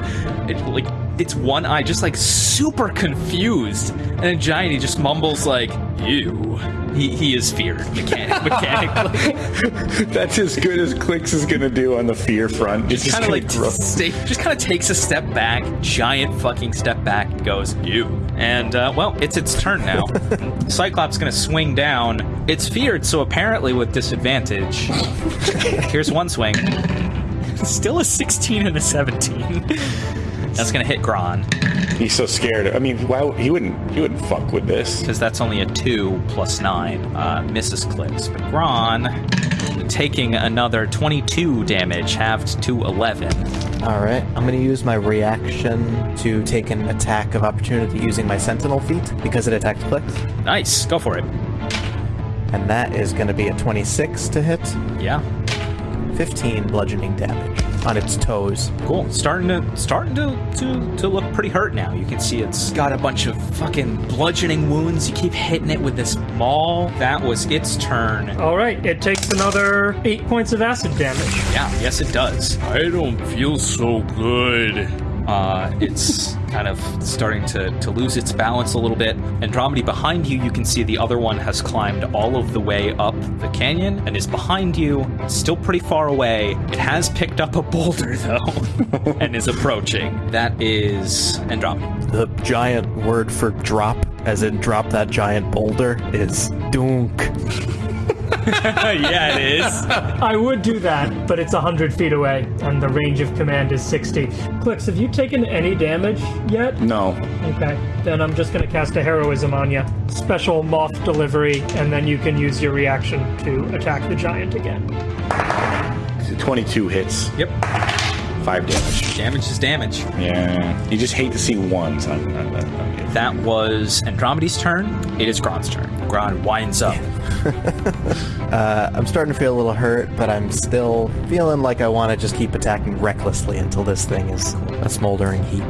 It, like its one eye just like super confused, and a giant he just mumbles like "you." He, he is feared mechanic, mechanically. That's as good as Clix is gonna do on the fear front. It's just kind of like grow. stay, just kind of takes a step back, giant fucking step back, and goes "you." And uh, well, it's its turn now. Cyclops gonna swing down. It's feared, so apparently with disadvantage. Here's one swing. Still a 16 and a 17. That's gonna hit Gron He's so scared. I mean, why he wouldn't he wouldn't fuck with this. because that's only a two plus nine. Uh, misses Clix, but Gron taking another 22 damage, halved to 11. All right. I'm going to use my reaction to take an attack of opportunity using my Sentinel feat because it attacks Clix. Nice, go for it. And that is going to be a 26 to hit, Yeah, 15 bludgeoning damage on its toes. Cool. Starting to starting to, to to look pretty hurt now. You can see it's got a bunch of fucking bludgeoning wounds. You keep hitting it with this maul. That was its turn. All right, it takes another eight points of acid damage. Yeah, yes it does. I don't feel so good. Uh, it's kind of starting to, to lose its balance a little bit. Andromedy behind you, you can see the other one has climbed all of the way up the canyon and is behind you, still pretty far away. It has picked up a boulder though and is approaching. That is Andromedy. The giant word for drop, as in drop that giant boulder, is dunk. yeah, it is. I would do that, but it's 100 feet away, and the range of command is 60. Clix, have you taken any damage yet? No. Okay, then I'm just going to cast a heroism on you. Special moth delivery, and then you can use your reaction to attack the giant again. 22 hits, Yep. Five damage. Damage is damage. Yeah. You just hate to see ones on, on, on, on you. That was Andromedy's turn. It is Gron's turn. Gron winds up. Uh, I'm starting to feel a little hurt, but I'm still feeling like I want to just keep attacking recklessly until this thing is a smoldering heap.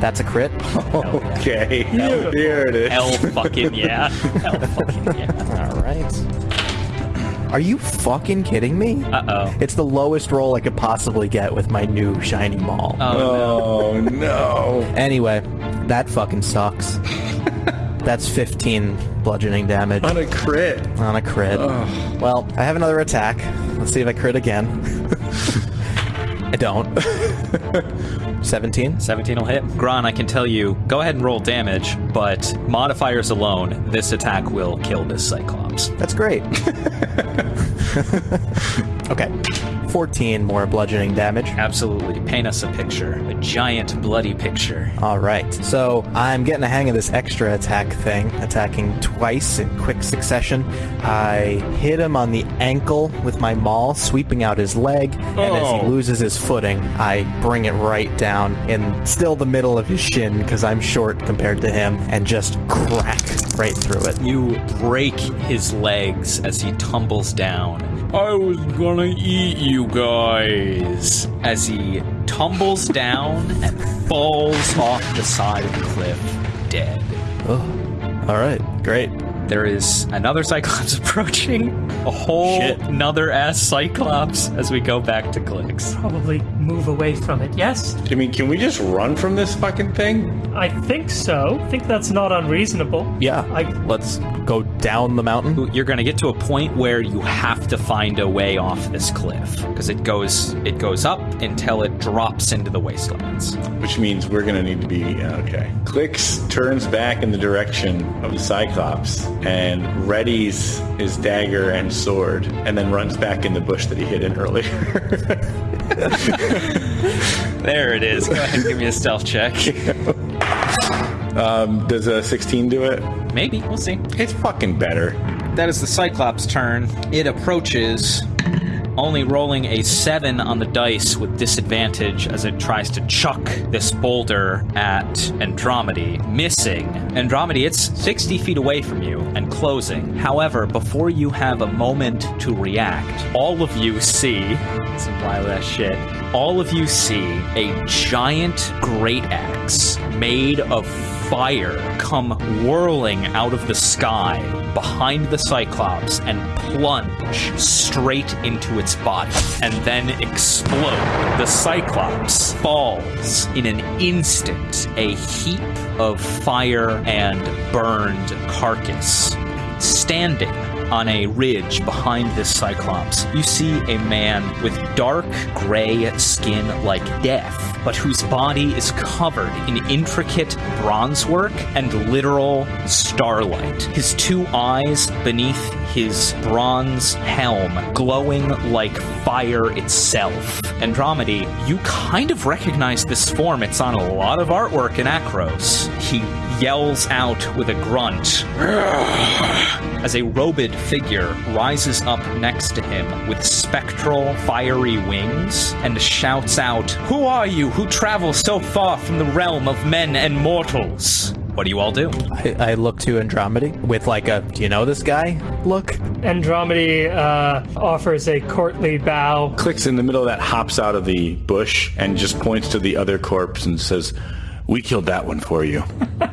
That's a crit. Okay. Here it is. Hell fucking yeah. Hell fucking yeah. All right. Are you fucking kidding me? Uh-oh. It's the lowest roll I could possibly get with my new shiny maul. Oh, oh no. Anyway, that fucking sucks. That's 15 bludgeoning damage On a crit. on a crit. Well, I have another attack. Let's see if I crit again. I don't. 17? 17 will hit. Gron, I can tell you, go ahead and roll damage, but modifiers alone, this attack will kill this Cyclops. That's great. okay. 14 more bludgeoning damage. Absolutely. Paint us a picture. A giant, bloody picture. All right. So I'm getting a hang of this extra attack thing, attacking twice in quick succession. I hit him on the ankle with my maul, sweeping out his leg, and as he Oh. loses his footing, I bring it right down in still the middle of his shin because I'm short compared to him, and just crack right through it. You break his legs as he tumbles down. I was gonna eat you guys. As he tumbles down and falls off the side of the cliff, dead. Oh, All right. Great. There is another Cyclops approaching. A whole Shit. another ass Cyclops as we go back to Clix. Probably move away from it, yes? I mean, can we just run from this fucking thing? I think so. I think that's not unreasonable. Yeah, I- let's go down the mountain. You're going to get to a point where you have to find a way off this cliff because it goes it goes up until it drops into the wastelands. Which means we're gonna need to be uh, okay. Clix turns back in the direction of the Cyclops and readies his dagger and sword, and then runs back in the bush that he hid in earlier. There it is. Go ahead and give me a stealth check. Um, does a 16 do it? Maybe we'll see. It's fucking better. That is the Cyclops' turn. It approaches, only rolling a 7 on the dice with disadvantage as it tries to chuck this boulder at Andromedy, missing. Andromedy, it's 60 feet away from you and closing. However, before you have a moment to react, all of you see some wild ass shit. All of you see a giant great axe made of fire come whirling out of the sky behind the Cyclops and plunge straight into its body and then explode. The Cyclops falls in an instant, a heap of fire and burned carcass. Standing on a ridge behind this Cyclops, you see a man with dark gray skin like death, but whose body is covered in intricate bronzework and literal starlight. His two eyes beneath his bronze helm glowing like fire itself. Andromedy, you kind of recognize this form. It's on a lot of artwork in Akros. He yells out with a grunt as a robed figure rises up next to him with spectral, fiery wings and shouts out, Who are you who travel so far from the realm of men and mortals? What do you all do? I, I look to Andromedy with like a, do you know this guy? Look. Andromedy uh, offers a courtly bow. Clix in the middle of that, hops out of the bush, and just points to the other corpse and says, We killed that one for you.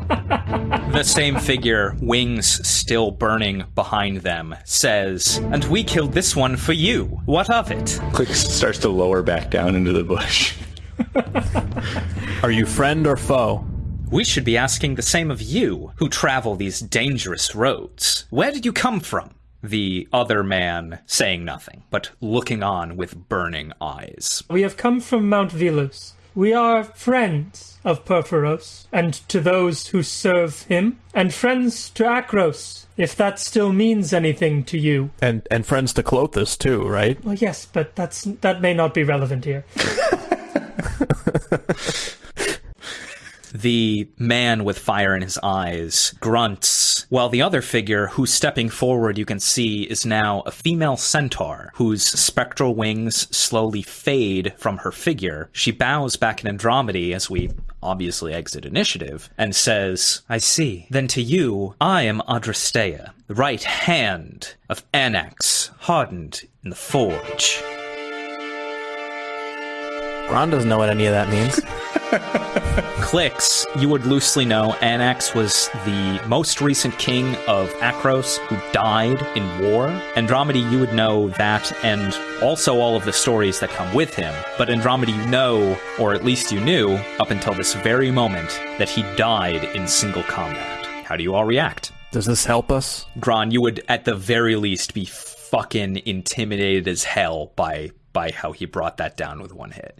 The same figure, wings still burning behind them, says, And we killed this one for you. What of it? Clix starts to lower back down into the bush. Are you friend or foe? We should be asking the same of you, who travel these dangerous roads. Where did you come from? The other man saying nothing, but looking on with burning eyes. We have come from Mount Velus. We are friends of Purphoros, and to those who serve him, and friends to Akros, if that still means anything to you. And and friends to Klothys too, right? Well, yes, but that's that may not be relevant here. The man with fire in his eyes grunts, while the other figure, who's stepping forward, you can see, is now a female centaur whose spectral wings slowly fade from her figure. She bows back in Andromedy as we obviously exit initiative and says, I see. Then to you, I am Adrastea, the right hand of Anax, hardened in the forge. Ron doesn't know what any of that means. Clix, you would loosely know Anax was the most recent king of Akros who died in war. Andromedy, you would know that and also all of the stories that come with him. But Andromedy, you know, or at least you knew, up until this very moment, that he died in single combat. How do you all react? Does this help us? Gron, you would at the very least be fucking intimidated as hell by by how he brought that down with one hit.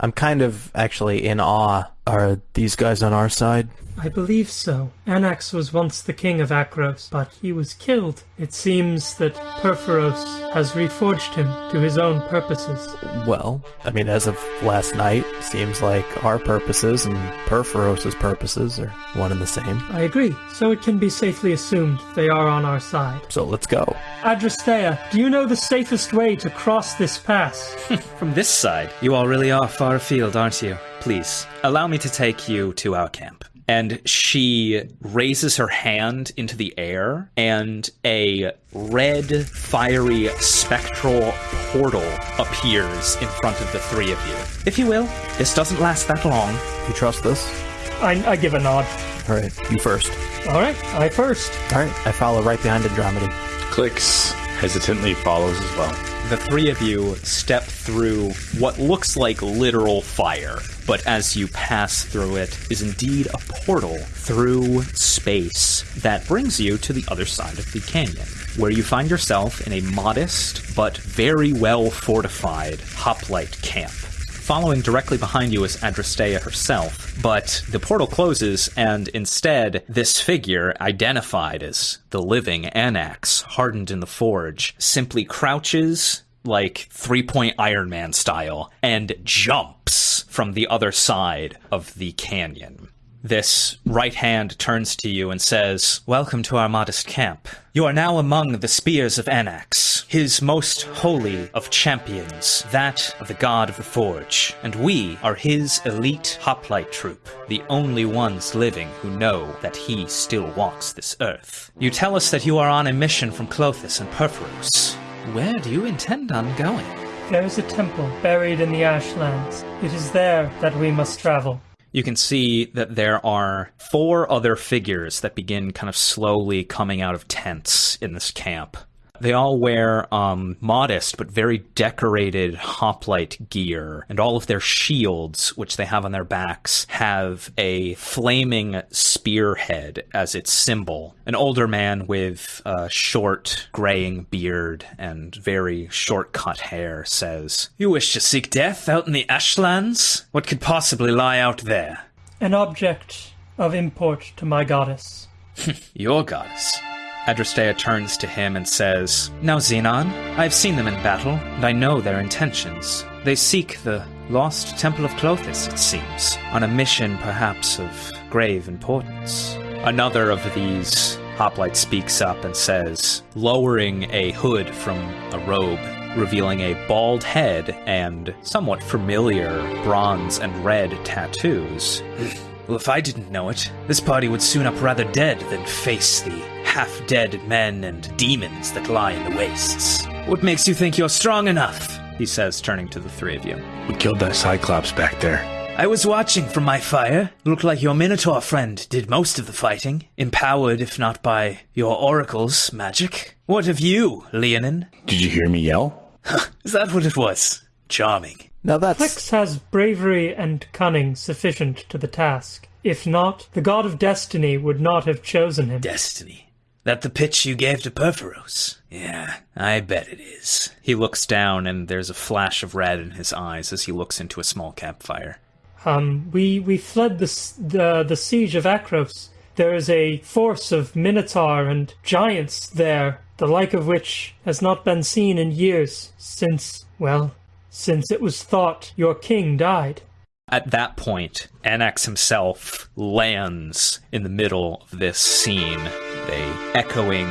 I'm kind of actually in awe. Are these guys on our side? I believe so. Anax was once the king of Akros, but he was killed. It seems that Purphoros has reforged him to his own purposes. Well, I mean, as of last night, seems like our purposes and Purphoros's purposes are one and the same. I agree, so it can be safely assumed they are on our side. So let's go. Adrastea, do you know the safest way to cross this pass? From this side, you all really are far afield, aren't you? Please, allow me to take you to our camp. And she raises her hand into the air, and a red, fiery, spectral portal appears in front of the three of you. If you will, this doesn't last that long. You trust this? I, I give a nod. All right, you first. All right, I first. All right, I follow right behind Andromedy. Clicks hesitantly follows as well. The three of you step through what looks like literal fire, but as you pass through it is indeed a portal through space that brings you to the other side of the canyon, where you find yourself in a modest but very well fortified hoplite camp. Following directly behind you is Adrastea herself, but the portal closes, and instead, this figure, identified as the living Anax, hardened in the forge, simply crouches like three point Iron Man style and jumps from the other side of the canyon. This right hand turns to you and says, Welcome to our modest camp. You are now among the spears of Anax, his most holy of champions, that of the god of the forge, and we are his elite hoplite troop, the only ones living who know that he still walks this earth. You tell us that you are on a mission from Klothys and Purphoros. Where do you intend on going? There is a temple buried in the Ashlands. It is there that we must travel. you can see that there are four other figures that begin kind of slowly coming out of tents in this camp. They all wear um, modest but very decorated hoplite gear, and all of their shields, which they have on their backs, have a flaming spearhead as its symbol. An older man with a short, graying beard and very short cut hair says, You wish to seek death out in the Ashlands? What could possibly lie out there? An object of import to my goddess. Your goddess. Adrastea turns to him and says, Now, Xenon, I have seen them in battle, and I know their intentions. They seek the lost Temple of Klothys, it seems, on a mission perhaps of grave importance. Another of these hoplite speaks up and says, lowering a hood from a robe, revealing a bald head and somewhat familiar bronze and red tattoos. Well, if I didn't know it, this party would soon up rather dead than face the half dead men and demons that lie in the wastes. What makes you think you're strong enough? He says, turning to the three of you. We killed that Cyclops back there. I was watching from my fire. Looked like your Minotaur friend did most of the fighting, empowered, if not by your oracle's magic. What of you, Leonin? Did you hear me yell? Is that what it was? Charming. Now that's Clix has bravery and cunning sufficient to the task. If not, the god of destiny would not have chosen him. Destiny. That the pitch you gave to Purphoros? Yeah, I bet it is. He looks down, and there's a flash of red in his eyes as he looks into a small campfire. Um, we we fled the the the siege of Akros. There is a force of minotaur and giants there, the like of which has not been seen in years since well, since it was thought your king died. At that point, Anax himself lands in the middle of this scene. A echoing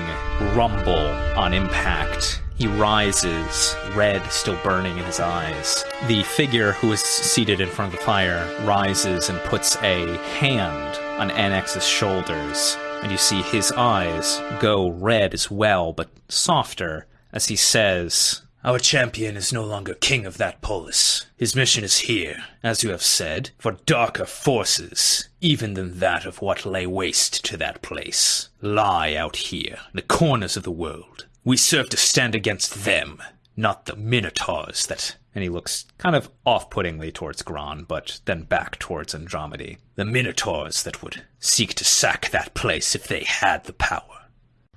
rumble on impact. He rises, red still burning in his eyes. The figure who is seated in front of the fire rises and puts a hand on Anax's shoulders, and you see his eyes go red as well, but softer, as he says, our champion is no longer king of that polis. His mission is here, as you have said, for darker forces, even than that of what lay waste to that place, lie out here, in the corners of the world. We serve to stand against them, not the minotaurs that. And he looks kind of off puttingly towards Gron, but then back towards Andromedy. The minotaurs that would seek to sack that place if they had the power.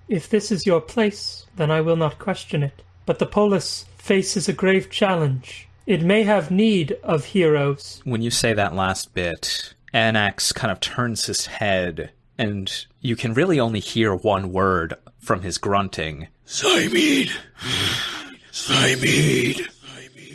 If this is your place, then I will not question it. But the polis faces a grave challenge. It may have need of heroes. when you say that last bit, Anax kind of turns his head, and you can really only hear one word from his grunting. Cymede! Cymede!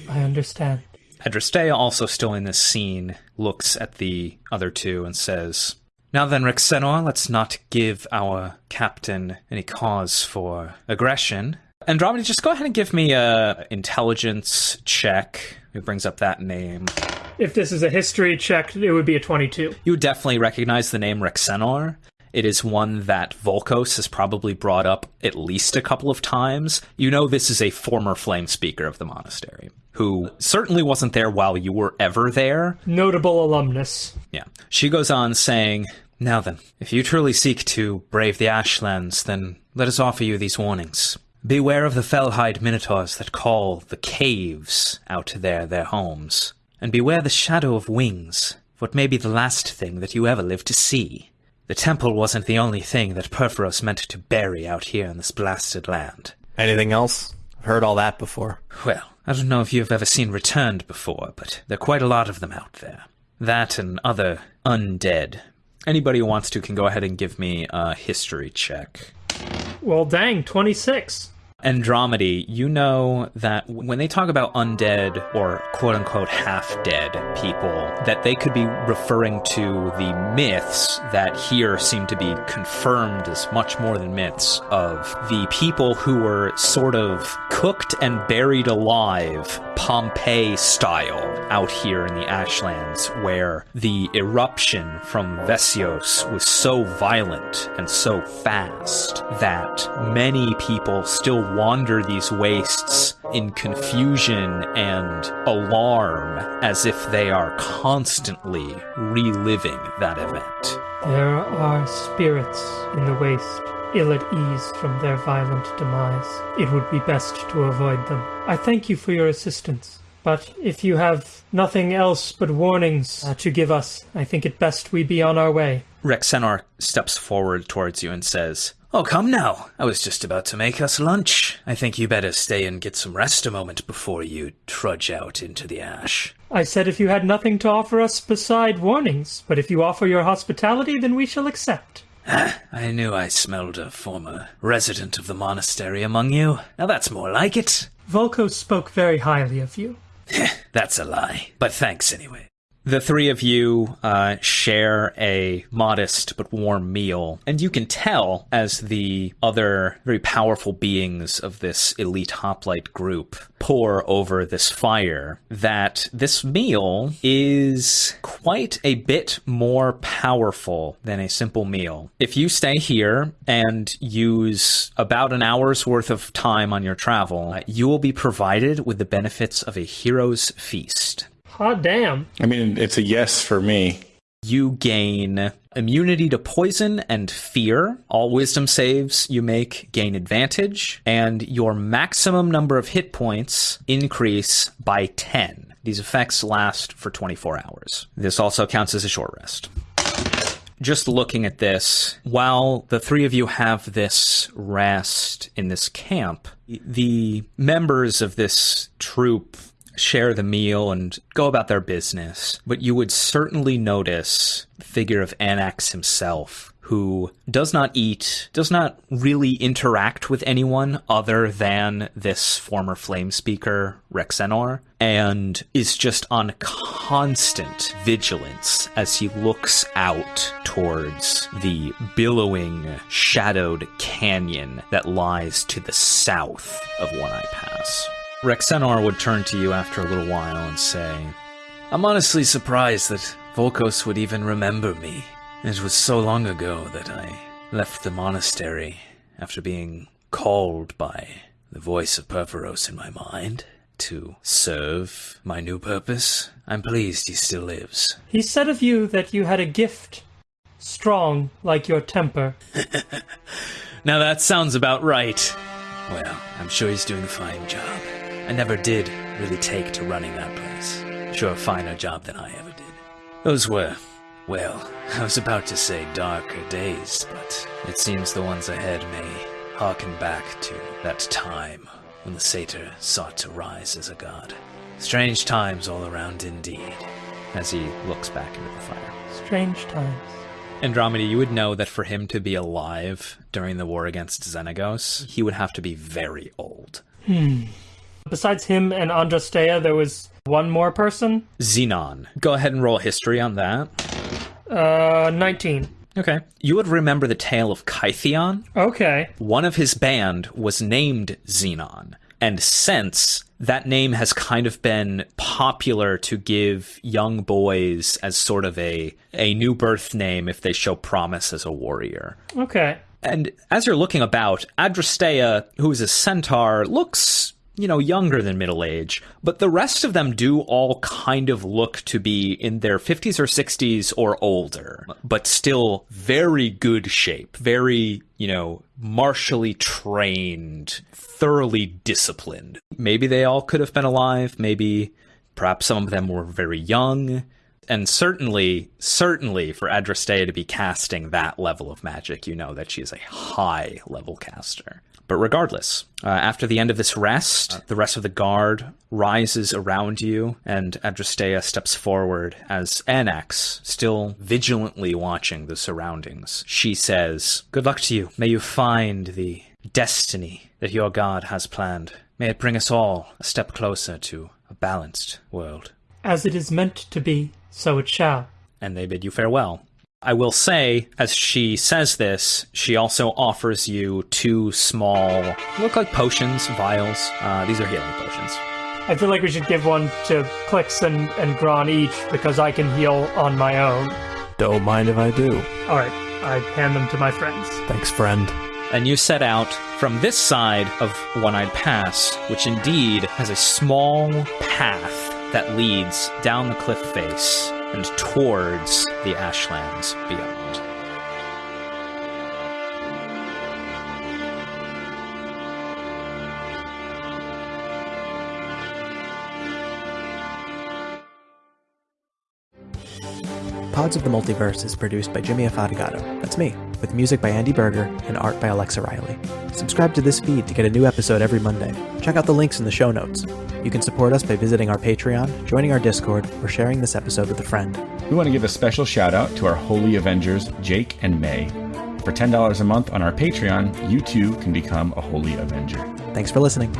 I understand. Adrastea, also still in this scene, looks at the other two and says, Now then, Rexenor, let's not give our captain any cause for aggression. Andromeda, just go ahead and give me a intelligence check. Who brings up that name? If this is a history check, it would be a 22. You would definitely recognize the name Rexenor. It is one that Volkos has probably brought up at least a couple of times. You know this is a former flame speaker of the monastery, who certainly wasn't there while you were ever there. Notable alumnus. Yeah. She goes on saying, Now then, if you truly seek to brave the Ashlands, then let us offer you these warnings. Beware of the fell-hide minotaurs that call the caves out there their homes. And beware the shadow of wings, what may be the last thing that you ever live to see. The temple wasn't the only thing that Purphoros meant to bury out here in this blasted land. Anything else? I've heard all that before. Well, I don't know if you've ever seen Returned before, but there are quite a lot of them out there. That and other undead. Anybody who wants to can go ahead and give me a history check. Well, dang, 26. Andromedy, you know that when they talk about undead or quote unquote half dead people, that they could be referring to the myths that here seem to be confirmed as much more than myths of the people who were sort of cooked and buried alive, Pompeii style, out here in the Ashlands, where the eruption from Vesios was so violent and so fast that many people still wander these wastes in confusion and alarm as if they are constantly reliving that event. There are spirits in the waste, ill at ease from their violent demise. It would be best to avoid them. I thank you for your assistance. But if you have nothing else but warnings uh, to give us, I think it best we be on our way. Rexenor steps forward towards you and says, Oh, come now. I was just about to make us lunch. I think you better stay and get some rest a moment before you trudge out into the ash. I said if you had nothing to offer us beside warnings, but if you offer your hospitality, then we shall accept. I knew I smelled a former resident of the monastery among you. Now that's more like it. Volko spoke very highly of you. That's a lie. But thanks anyway. The three of you uh, share a modest but warm meal, and you can tell as the other very powerful beings of this elite hoplite group pour over this fire that this meal is quite a bit more powerful than a simple meal. If you stay here and use about an hour's worth of time on your travel, you will be provided with the benefits of a hero's feast. Hot damn. I mean, it's a yes for me. You gain immunity to poison and fear. All wisdom saves you make gain advantage, and your maximum number of hit points increase by 10. These effects last for 24 hours. This also counts as a short rest. Just looking at this, while the three of you have this rest in this camp, the members of this troop share the meal and go about their business. But you would certainly notice the figure of Anax himself, who does not eat, does not really interact with anyone other than this former flame speaker, Rexenor, and is just on constant vigilance as he looks out towards the billowing, shadowed canyon that lies to the south of One Eye Pass. Rexenor would turn to you after a little while and say, I'm honestly surprised that Volkos would even remember me. It was so long ago that I left the monastery after being called by the voice of Purphoros in my mind to serve my new purpose. I'm pleased he still lives. He said of you that you had a gift, strong like your temper. Now that sounds about right. Well, I'm sure he's doing a fine job. I never did really take to running that place. Sure a finer job than I ever did. Those were, well, I was about to say darker days, but it seems the ones ahead may harken back to that time when the satyr sought to rise as a god. Strange times all around indeed, as he looks back into the fire. Strange times. Andromeda, you would know that for him to be alive during the war against Xenagos, he would have to be very old. Hmm. Besides him and Adrastea, there was one more person. Xenon. Go ahead and roll history on that. Uh, 19. Okay. You would remember the tale of Kytheon. Okay. One of his band was named Xenon. And since that name has kind of been popular to give young boys as sort of a, a new birth name if they show promise as a warrior. Okay. And as you're looking about, Adrastea, who is a centaur, looks you know, younger than middle age, but the rest of them do all kind of look to be in their 50s or 60s or older, but still very good shape, very, you know, martially trained, thoroughly disciplined. Maybe they all could have been alive, maybe perhaps some of them were very young. And certainly, certainly for Adrastea to be casting that level of magic, you know that she is a high level caster. But regardless, uh, after the end of this rest, the rest of the guard rises around you, and Adrastea steps forward as Anax, still vigilantly watching the surroundings. She says, Good luck to you. May you find the destiny that your god has planned. May it bring us all a step closer to a balanced world. As it is meant to be, so it shall. And they bid you farewell. I will say, as she says this, she also offers you two small, look like potions, vials. Uh, these are healing potions. I feel like we should give one to Clix and, and Gron each because I can heal on my own. Don't mind if I do. Alright, I hand them to my friends. Thanks, friend. And you set out from this side of One Eyed Pass, which indeed has a small path that leads down the cliff face and towards the Ashlands beyond. Pods of the Multiverse is produced by Jimmy Afatigato. That's me, with music by Andy Berger and art by Alexa Riley. Subscribe to this feed to get a new episode every Monday. Check out the links in the show notes. You can support us by visiting our Patreon, joining our Discord, or sharing this episode with a friend. We want to give a special shout out to our Holy Avengers, Jake and May. For $10 a month on our Patreon, you too can become a Holy Avenger. Thanks for listening.